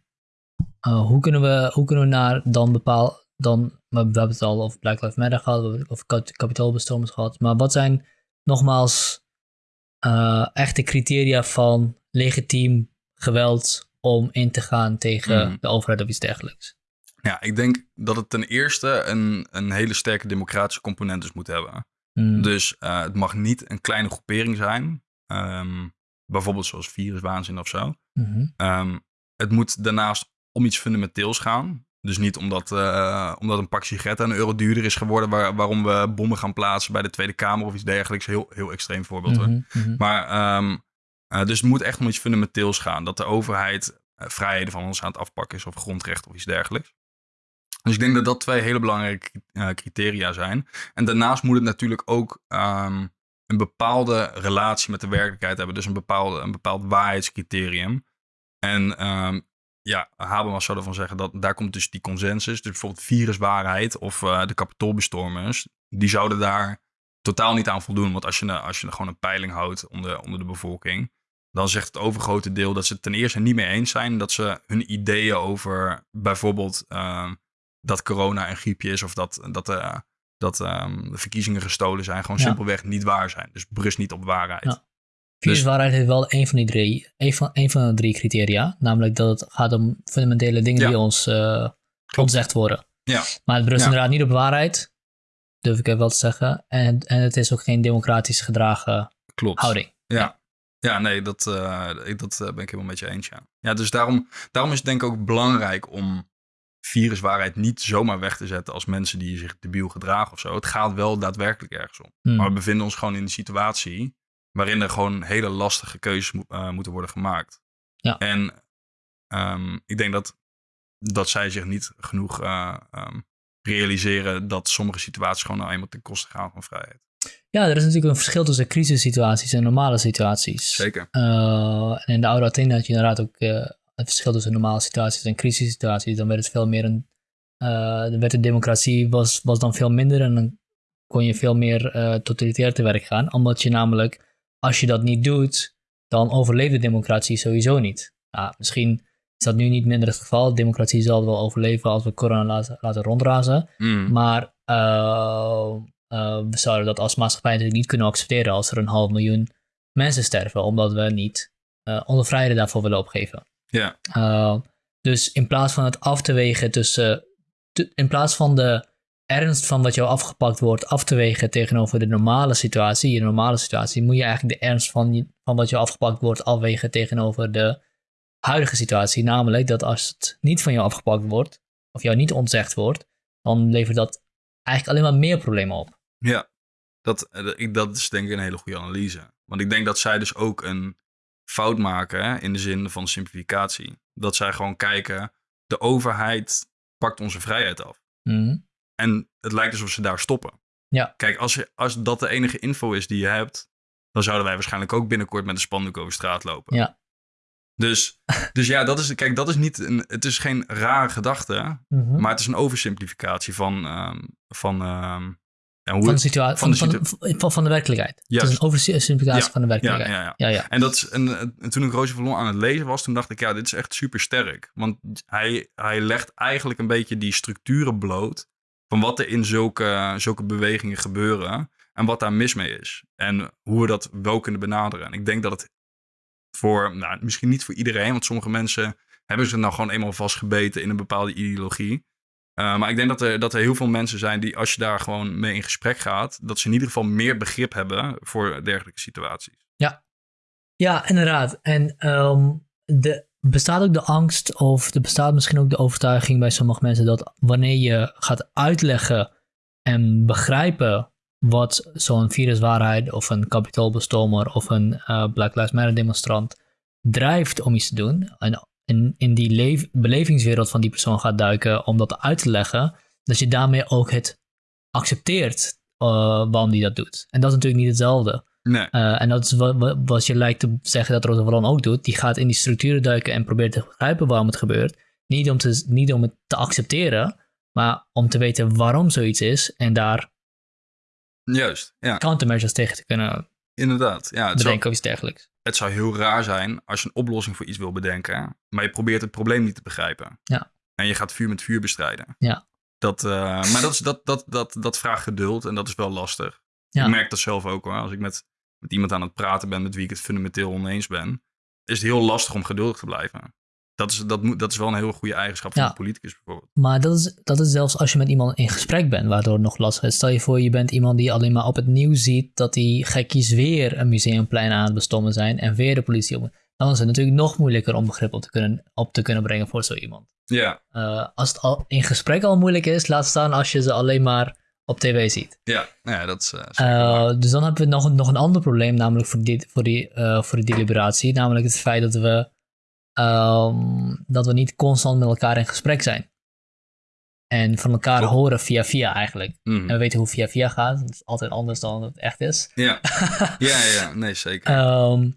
Speaker 1: eh, hoe, kunnen we, hoe kunnen we naar dan bepaal dan, we hebben het al over Black Lives Matter gehad, kap- kapitoolbestormers gehad, maar wat zijn nogmaals eh, echte criteria van legitiem geweld om in te gaan tegen
Speaker 2: Mhm.
Speaker 1: de overheid of iets dergelijks?
Speaker 2: Ja, ik denk dat het ten eerste een, een hele sterke democratische component dus moet hebben.
Speaker 1: Mm,
Speaker 2: Dus eh, het mag niet een kleine groepering zijn. Ehm, bijvoorbeeld zoals viruswaanzin of zo.
Speaker 1: mhm.
Speaker 2: Ehm, het moet daarnaast om iets fundamenteels gaan. Dus niet omdat, eh, omdat een pak sigaretten een euro duurder is geworden... Waar, waarom we bommen gaan plaatsen bij de Tweede Kamer of iets dergelijks. Heel, heel extreem voorbeeld. hoor.
Speaker 1: Mhm, mhm.
Speaker 2: Maar ehm, eh, dus het moet echt om iets fundamenteels gaan. Dat de overheid eh, vrijheden van ons aan het afpakken is of grondrechten of iets dergelijks. Dus ik denk dat dat twee hele belangrijke criteria zijn. En daarnaast moet het natuurlijk ook ehm, een bepaalde relatie met de werkelijkheid hebben. Dus een, bepaalde, een bepaald waarheidscriterium. En ehm, ja, Habermas zou ervan zeggen dat daar komt dus die consensus. Dus bijvoorbeeld viruswaarheid of eh, de kapitoolbestormers. Die zouden daar totaal niet aan voldoen. Want als je, als je gewoon een peiling houdt onder, onder de bevolking, dan zegt het overgrote deel dat ze het ten eerste niet mee eens zijn. Dat ze hun ideeën over bijvoorbeeld ehm, dat corona een griepje is of dat, dat, eh, dat ehm, de verkiezingen gestolen zijn, gewoon
Speaker 1: Ja.
Speaker 2: simpelweg niet waar zijn. Dus berust niet op waarheid.
Speaker 1: Ja. Viruswaarheid heeft wel een van die drie, een van, een van de drie criteria. Namelijk dat het gaat om fundamentele dingen
Speaker 2: Ja.
Speaker 1: die ons eh ontzegd worden.
Speaker 2: Ja.
Speaker 1: Maar het berust
Speaker 2: Ja.
Speaker 1: inderdaad niet op waarheid, durf ik even wel te zeggen. En, en het is ook geen democratisch gedragen
Speaker 2: Klopt.
Speaker 1: houding.
Speaker 2: Ja. Ja, nee, dat, eh, ik, dat eh, ben ik helemaal met je eens, ja. Ja, dus daarom, daarom is het denk ik ook belangrijk om viruswaarheid niet zomaar weg te zetten als mensen die zich debiel gedragen of zo. Het gaat wel daadwerkelijk ergens om.
Speaker 1: Hmm.
Speaker 2: Maar we bevinden ons gewoon in een situatie waarin er gewoon hele lastige keuzes mo- eh, moeten worden gemaakt.
Speaker 1: Ja.
Speaker 2: En ehm, ik denk dat, dat zij zich niet genoeg eh, ehm, realiseren dat sommige situaties gewoon nou eenmaal ten koste gaan van vrijheid.
Speaker 1: Ja, er is natuurlijk een verschil tussen crisissituaties en normale situaties.
Speaker 2: Zeker.
Speaker 1: Eh, en in de oude Athene had je inderdaad ook het verschil tussen normale situaties en crisissituaties. Dan werd het veel meer een. dan werd de democratie was, was dan veel minder en dan kon je veel meer eh totalitair te werk gaan. Omdat je namelijk, als je dat niet doet, dan overleeft de democratie sowieso niet. Misschien is dat nu niet minder het geval. De democratie zal wel overleven als we corona laten, laten rondrazen.
Speaker 2: Mm.
Speaker 1: Maar eh, eh, we zouden dat als maatschappij natuurlijk niet kunnen accepteren als er een half miljoen mensen sterven, omdat we niet eh, onze vrijheden daarvoor willen opgeven.
Speaker 2: Ja.
Speaker 1: Uh, dus in plaats van het af te wegen tussen, in plaats van de ernst van wat jou afgepakt wordt af te wegen tegenover de normale situatie, je normale situatie, moet je eigenlijk de ernst van, je- van wat jou afgepakt wordt afwegen tegenover de huidige situatie. Namelijk dat als het niet van jou afgepakt wordt, of jou niet ontzegd wordt, dan levert dat eigenlijk alleen maar meer problemen op.
Speaker 2: Ja, dat, eh, ik- dat is denk ik een hele goede analyse. Want ik denk dat zij dus ook een fout maken hè, in de zin van simplificatie. Dat zij gewoon kijken, de overheid pakt onze vrijheid af.
Speaker 1: Mhm.
Speaker 2: En het lijkt alsof ze daar stoppen.
Speaker 1: Ja.
Speaker 2: Kijk, als, je, als dat de enige info is die je hebt, dan zouden wij waarschijnlijk ook binnenkort met een spandoek over straat lopen.
Speaker 1: Ja.
Speaker 2: Dus, [LAUGHS] dus ja, dat is, kijk, dat is niet een, het is geen rare gedachte,
Speaker 1: Mhm.
Speaker 2: maar het is een oversimplificatie van, ehm, van, ehm, ja, hoe
Speaker 1: van de situatie,
Speaker 2: van
Speaker 1: van,
Speaker 2: de
Speaker 1: van, van, de werkelijkheid. Het is een oversimplificatie
Speaker 2: Ja,
Speaker 1: van de
Speaker 2: ja,
Speaker 1: werkelijkheid.
Speaker 2: ja, ja.
Speaker 1: ja, ja.
Speaker 2: En, dat is, en, en toen ik Roosje Vallon aan het lezen was, toen dacht ik, ja, dit is echt super sterk. Want hij, hij legt eigenlijk een beetje die structuren bloot van wat er in zulke, zulke bewegingen gebeuren en wat daar mis mee is. En hoe we dat wel kunnen benaderen. En ik denk dat het voor, nou, misschien niet voor iedereen, want sommige mensen hebben ze nou gewoon eenmaal vastgebeten in een bepaalde ideologie. Uh, maar ik denk dat er, dat er heel veel mensen zijn die, als je daar gewoon mee in gesprek gaat, dat ze in ieder geval meer begrip hebben voor dergelijke situaties.
Speaker 1: Ja, ja inderdaad. En um, de, bestaat ook de angst, of er bestaat misschien ook de overtuiging bij sommige mensen dat wanneer je gaat uitleggen en begrijpen wat zo'n viruswaarheid of een kapitoolbestormer of een uh, Black Lives Matter demonstrant drijft om iets te doen. En in, in die belevingswereld van die persoon gaat duiken om dat uit te leggen, dat je daarmee ook het accepteert uh, waarom die dat doet. En dat is natuurlijk niet hetzelfde.
Speaker 2: Nee.
Speaker 1: Uh, en dat is wat, wat, je lijkt te zeggen dat Roosevelt ook doet. Die gaat in die structuren duiken en probeert te begrijpen waarom het gebeurt. Niet om, te, niet om het te accepteren, maar om te weten waarom zoiets is en daar
Speaker 2: Juist, ja.
Speaker 1: countermeasures tegen te kunnen
Speaker 2: Inderdaad, ja.
Speaker 1: Het bedenken zou, of iets dergelijks.
Speaker 2: Het zou heel raar zijn als je een oplossing voor iets wil bedenken, maar je probeert het probleem niet te begrijpen.
Speaker 1: Ja.
Speaker 2: En je gaat vuur met vuur bestrijden.
Speaker 1: Ja.
Speaker 2: Dat, uh, maar dat, is, dat, dat, dat, dat vraagt geduld en dat is wel lastig.
Speaker 1: Ja.
Speaker 2: Ik merk dat zelf ook hoor. Als ik met, met iemand aan het praten ben met wie ik het fundamenteel oneens ben, is het heel lastig om geduldig te blijven. Dat is, dat, moet, dat is wel een heel goede eigenschap van
Speaker 1: Ja.
Speaker 2: een politicus bijvoorbeeld.
Speaker 1: Maar dat is, dat is zelfs als je met iemand in gesprek bent, waardoor het nog lastig is. Stel je voor, je bent iemand die alleen maar op het nieuws ziet dat die gekkies weer een museumplein aan het bestommen zijn en weer de politie op. Dan is het natuurlijk nog moeilijker om begrip op te kunnen, op te kunnen brengen voor zo iemand.
Speaker 2: Ja,
Speaker 1: Eh, als het al in gesprek al moeilijk is, laat staan als je ze alleen maar op tv ziet.
Speaker 2: ja, ja dat is. Eh,
Speaker 1: dus dan hebben we nog, nog een ander probleem, namelijk voor, dit, voor, die, eh, voor die deliberatie. Namelijk het feit dat we, ehm, dat we niet constant met elkaar in gesprek zijn. En van elkaar horen via via eigenlijk.
Speaker 2: Mhm.
Speaker 1: En we weten hoe via via gaat. Het is altijd anders dan het echt is.
Speaker 2: Ja. [LAUGHS] ja, ja, nee, zeker.
Speaker 1: Ehm,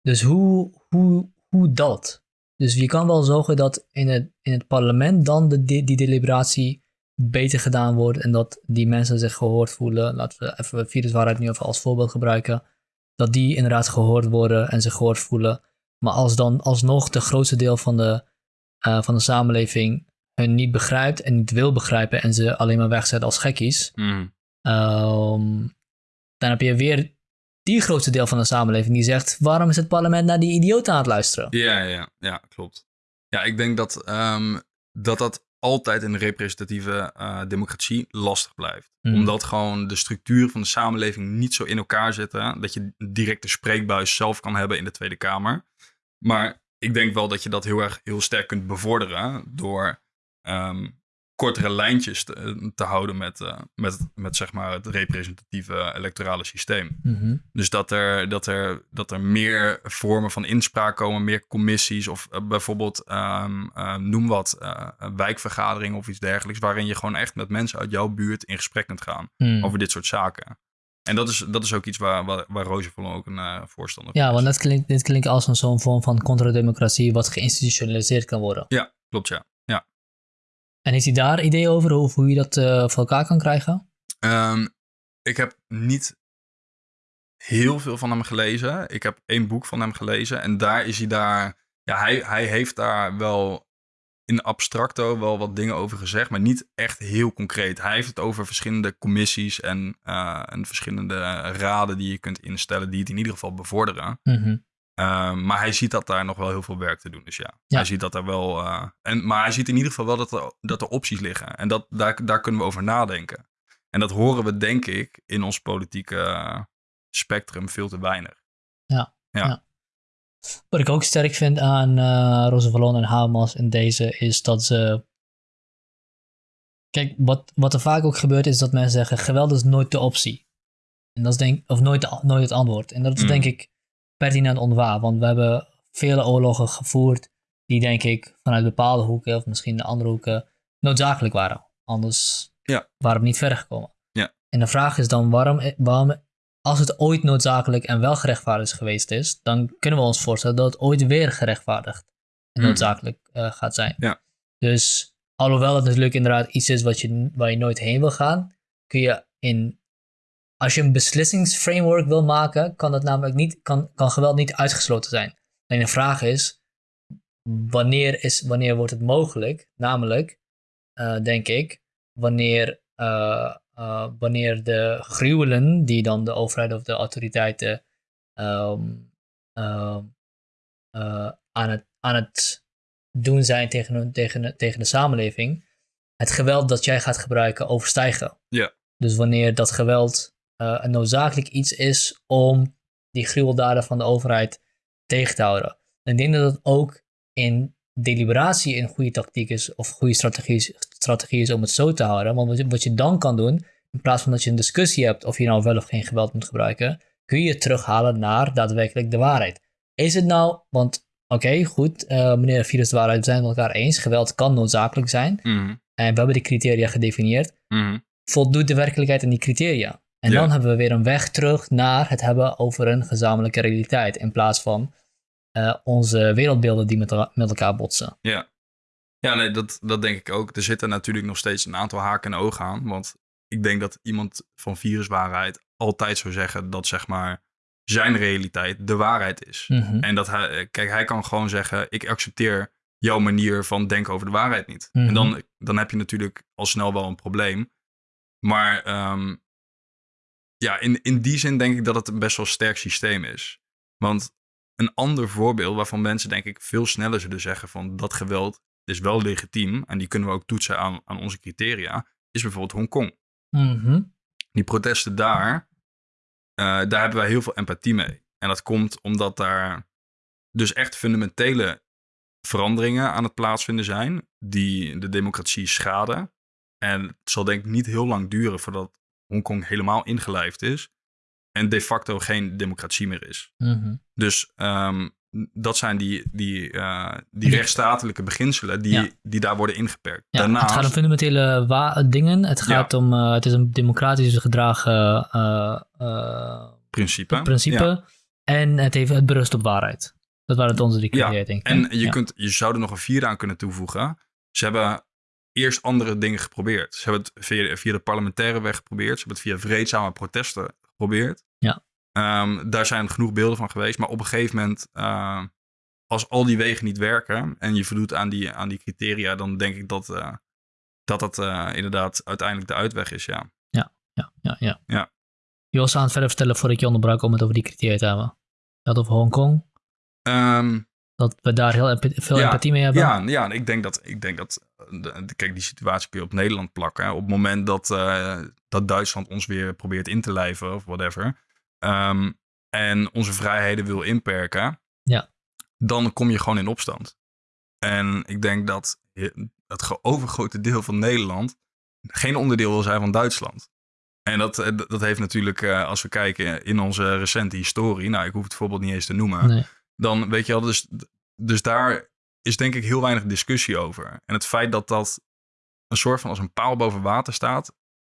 Speaker 1: dus hoe, hoe, hoe dat? Dus je kan wel zorgen dat in het, in het parlement dan de, die, die deliberatie beter gedaan wordt en dat die mensen zich gehoord voelen. Laten we even viruswaarheid nu even als voorbeeld gebruiken. Dat die inderdaad gehoord worden en zich gehoord voelen. Maar als dan alsnog de grootste deel van de, eh, van de samenleving hun niet begrijpt en niet wil begrijpen en ze alleen maar wegzet als gekkies,
Speaker 2: Mhm.
Speaker 1: Ehm, dan heb je weer die grootste deel van de samenleving die zegt: waarom is het parlement naar die idioot aan het luisteren?
Speaker 2: Ja, ja, ja, klopt. Ja, ik denk dat ehm, dat, dat altijd in de representatieve eh, democratie lastig blijft.
Speaker 1: Mhm.
Speaker 2: Omdat gewoon de structuren van de samenleving niet zo in elkaar zitten. Dat je direct de spreekbuis zelf kan hebben in de Tweede Kamer. Maar ik denk wel dat je dat heel erg heel sterk kunt bevorderen door ehm, kortere lijntjes te, te houden met, eh, met, met zeg maar het representatieve electorale systeem.
Speaker 1: Mhm.
Speaker 2: Dus dat er, dat, er, dat er meer vormen van inspraak komen, meer commissies of eh, bijvoorbeeld, ehm, eh, noem wat, eh, een wijkvergadering of iets dergelijks, waarin je gewoon echt met mensen uit jouw buurt in gesprek kunt gaan
Speaker 1: Hmm.
Speaker 2: over dit soort zaken. En dat is, dat is ook iets waar, waar, waar Roosevelt ook een eh, voorstander van
Speaker 1: Ja,
Speaker 2: is.
Speaker 1: want dat klinkt, dit klinkt als een zo'n vorm van contrademocratie wat geïnstitutionaliseerd kan worden.
Speaker 2: Ja, klopt ja.
Speaker 1: En heeft hij daar ideeën over hoe, hoe je dat eh, voor elkaar kan krijgen?
Speaker 2: Ehm, ik heb niet heel veel van hem gelezen. Ik heb één boek van hem gelezen. En daar is hij daar. Ja, hij, hij heeft daar wel in abstracto wel wat dingen over gezegd. Maar niet echt heel concreet. Hij heeft het over verschillende commissies en, eh, en verschillende raden die je kunt instellen. Die het in ieder geval bevorderen.
Speaker 1: Mhm.
Speaker 2: Ehm, maar hij ziet dat daar nog wel heel veel werk te doen. Dus ja,
Speaker 1: Ja.
Speaker 2: hij ziet dat er wel. eh, en, maar hij ziet in ieder geval wel dat er, dat er opties liggen. En dat, daar, daar kunnen we over nadenken. En dat horen we, denk ik, in ons politieke spectrum veel te weinig.
Speaker 1: Wat ik ook sterk vind aan eh Roosevelt en Hamas in deze is dat ze. Kijk, wat, wat er vaak ook gebeurt is dat mensen zeggen: geweld is nooit de optie. En dat is denk of nooit, nooit het antwoord. En dat is
Speaker 2: Mm.
Speaker 1: denk ik pertinent onwaar, want we hebben vele oorlogen gevoerd die denk ik vanuit bepaalde hoeken of misschien de andere hoeken noodzakelijk waren. Anders
Speaker 2: Ja.
Speaker 1: waren we niet verder gekomen.
Speaker 2: Ja.
Speaker 1: En de vraag is dan waarom, waarom als het ooit noodzakelijk en wel gerechtvaardigd geweest is, dan kunnen we ons voorstellen dat het ooit weer gerechtvaardigd en
Speaker 2: Mm.
Speaker 1: noodzakelijk eh, gaat zijn.
Speaker 2: Ja.
Speaker 1: Dus alhoewel het natuurlijk inderdaad iets is wat je, waar je nooit heen wil gaan, kun je in. Als je een beslissingsframework wil maken, kan, dat namelijk niet, kan, kan geweld niet uitgesloten zijn. Alleen de vraag is, wanneer, is, wanneer wordt het mogelijk? Namelijk, eh, denk ik, wanneer, eh, eh, wanneer de gruwelen die dan de overheid of de autoriteiten ehm, ehm, eh, aan, het, aan het doen zijn tegen, tegen, tegen de samenleving, het geweld dat jij gaat gebruiken overstijgen.
Speaker 2: Ja.
Speaker 1: Dus wanneer dat geweld eh, een noodzakelijk iets is om die gruweldaden van de overheid tegen te houden. En ik denk dat het ook in deliberatie een goede tactiek is, of goede strategie, is- strategie is om het zo te houden. Want wat je, dan kan doen, in plaats van dat je een discussie hebt of je nou wel of geen geweld moet gebruiken, kun je het terughalen naar daadwerkelijk de waarheid. Is het nou, want oké, goed, eh, meneer Virus de waarheid, we zijn het met elkaar eens, geweld kan noodzakelijk zijn.
Speaker 2: Mhm,
Speaker 1: En we hebben die criteria gedefinieerd.
Speaker 2: mhm.
Speaker 1: Voldoet de werkelijkheid aan die criteria? En
Speaker 2: Ja.
Speaker 1: dan hebben we weer een weg terug naar het hebben over een gezamenlijke realiteit. In plaats van eh, onze wereldbeelden die met, el- met elkaar botsen.
Speaker 2: Ja, ja nee, dat, dat denk ik ook. Er zitten natuurlijk nog steeds een aantal haken en ogen aan. Want ik denk dat iemand van viruswaarheid altijd zou zeggen dat zeg maar zijn realiteit de waarheid is.
Speaker 1: Mhm.
Speaker 2: En dat hij, eh, kijk, hij kan gewoon zeggen: ik accepteer jouw manier van denken over de waarheid niet.
Speaker 1: Mhm.
Speaker 2: En dan, dan heb je natuurlijk al snel wel een probleem. Maar ehm, ja, in, in die zin denk ik dat het een best wel sterk systeem is. Want een ander voorbeeld waarvan mensen denk ik veel sneller zullen zeggen van dat geweld is wel legitiem en die kunnen we ook toetsen aan, aan onze criteria, is bijvoorbeeld Hongkong.
Speaker 1: Mhm.
Speaker 2: Die protesten daar, eh, daar hebben wij heel veel empathie mee. En dat komt omdat daar dus echt fundamentele veranderingen aan het plaatsvinden zijn die de democratie schaden. En het zal denk ik niet heel lang duren voordat Hongkong helemaal ingelijfd is en de facto geen democratie meer is.
Speaker 1: Mhm.
Speaker 2: Dus ehm, dat zijn die, die, eh, die rechtsstatelijke beginselen die,
Speaker 1: Ja.
Speaker 2: die daar worden ingeperkt.
Speaker 1: Ja,
Speaker 2: Daarnaast,
Speaker 1: Het gaat om fundamentele dingen. Het gaat om, eh, het is een democratisch gedragen eh,
Speaker 2: principe.
Speaker 1: principe. En het, heeft, het berust op waarheid. Dat waren het onze drie
Speaker 2: Ja,
Speaker 1: criteria, denk ik.
Speaker 2: En je, kunt, je zou er nog een vierde aan kunnen toevoegen. Ze hebben eerst andere dingen geprobeerd. Ze hebben het via, via de parlementaire weg geprobeerd. Ze hebben het via vreedzame protesten geprobeerd.
Speaker 1: Ja.
Speaker 2: Ehm, daar zijn genoeg beelden van geweest. Maar op een gegeven moment, eh, als al die wegen niet werken en je voldoet aan die, aan die criteria, dan denk ik dat eh, dat, dat eh, inderdaad uiteindelijk de uitweg is. Ja.
Speaker 1: Ja, ja, ja.
Speaker 2: Ja.
Speaker 1: Je was aan het verder vertellen voordat ik je onderbrak om het over die criteria te hebben. Je had over Hongkong.
Speaker 2: Ehm,
Speaker 1: Dat we daar heel veel
Speaker 2: Ja,
Speaker 1: empathie mee hebben.
Speaker 2: Ja, ja ik denk dat, ik denk dat de- kijk, die situatie kun je op Nederland plakken. hè. Op het moment dat, eh, dat Duitsland ons weer probeert in te lijven of whatever. ehm, en onze vrijheden wil inperken.
Speaker 1: Ja.
Speaker 2: Dan kom je gewoon in opstand. En ik denk dat het overgrote deel van Nederland geen onderdeel wil zijn van Duitsland. En dat, eh, dat heeft natuurlijk, eh, als we kijken in onze recente historie, nou, ik hoef het voorbeeld niet eens te noemen
Speaker 1: Nee.
Speaker 2: dan weet je wel, dus, dus daar is denk ik heel weinig discussie over. En het feit dat dat een soort van als een paal boven water staat,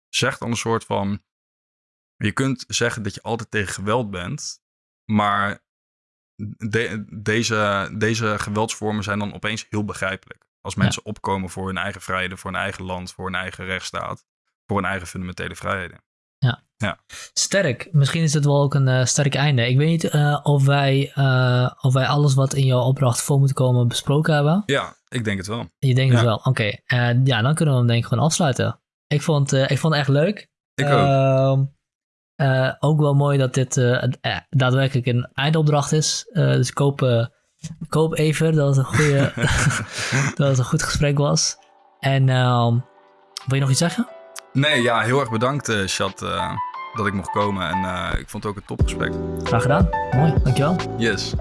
Speaker 2: zegt dan een soort van, je kunt zeggen dat je altijd tegen geweld bent, maar de- deze, deze geweldsvormen zijn dan opeens heel begrijpelijk. Als mensen opkomen voor hun eigen vrijheden, voor hun eigen land, voor hun eigen rechtsstaat, voor hun eigen fundamentele vrijheden.
Speaker 1: Sterk. Misschien is het wel ook een eh, sterk einde. Ik weet niet eh, of, wij, eh, of wij alles wat in jouw opdracht voor moet komen besproken hebben.
Speaker 2: Ja, ik denk het wel.
Speaker 1: Je denkt het
Speaker 2: Ja.
Speaker 1: wel. Oké. Ja, dan kunnen we hem denk ik gewoon afsluiten. Ik vond, ik vond het echt leuk.
Speaker 2: Ik ook.
Speaker 1: Ehm, eh, ook wel mooi dat dit daadwerkelijk een eindopdracht is. Dus koop, koop even dat het een, goede, [LAUGHS] [LAUGHS] dat het een goed gesprek was. En ehm, wil je nog iets zeggen?
Speaker 2: Nee, ja, heel erg bedankt, Chat, dat ik mocht komen. En eh, ik vond het ook een topgesprek.
Speaker 1: Graag gedaan. Mooi, dankjewel.
Speaker 2: Yes.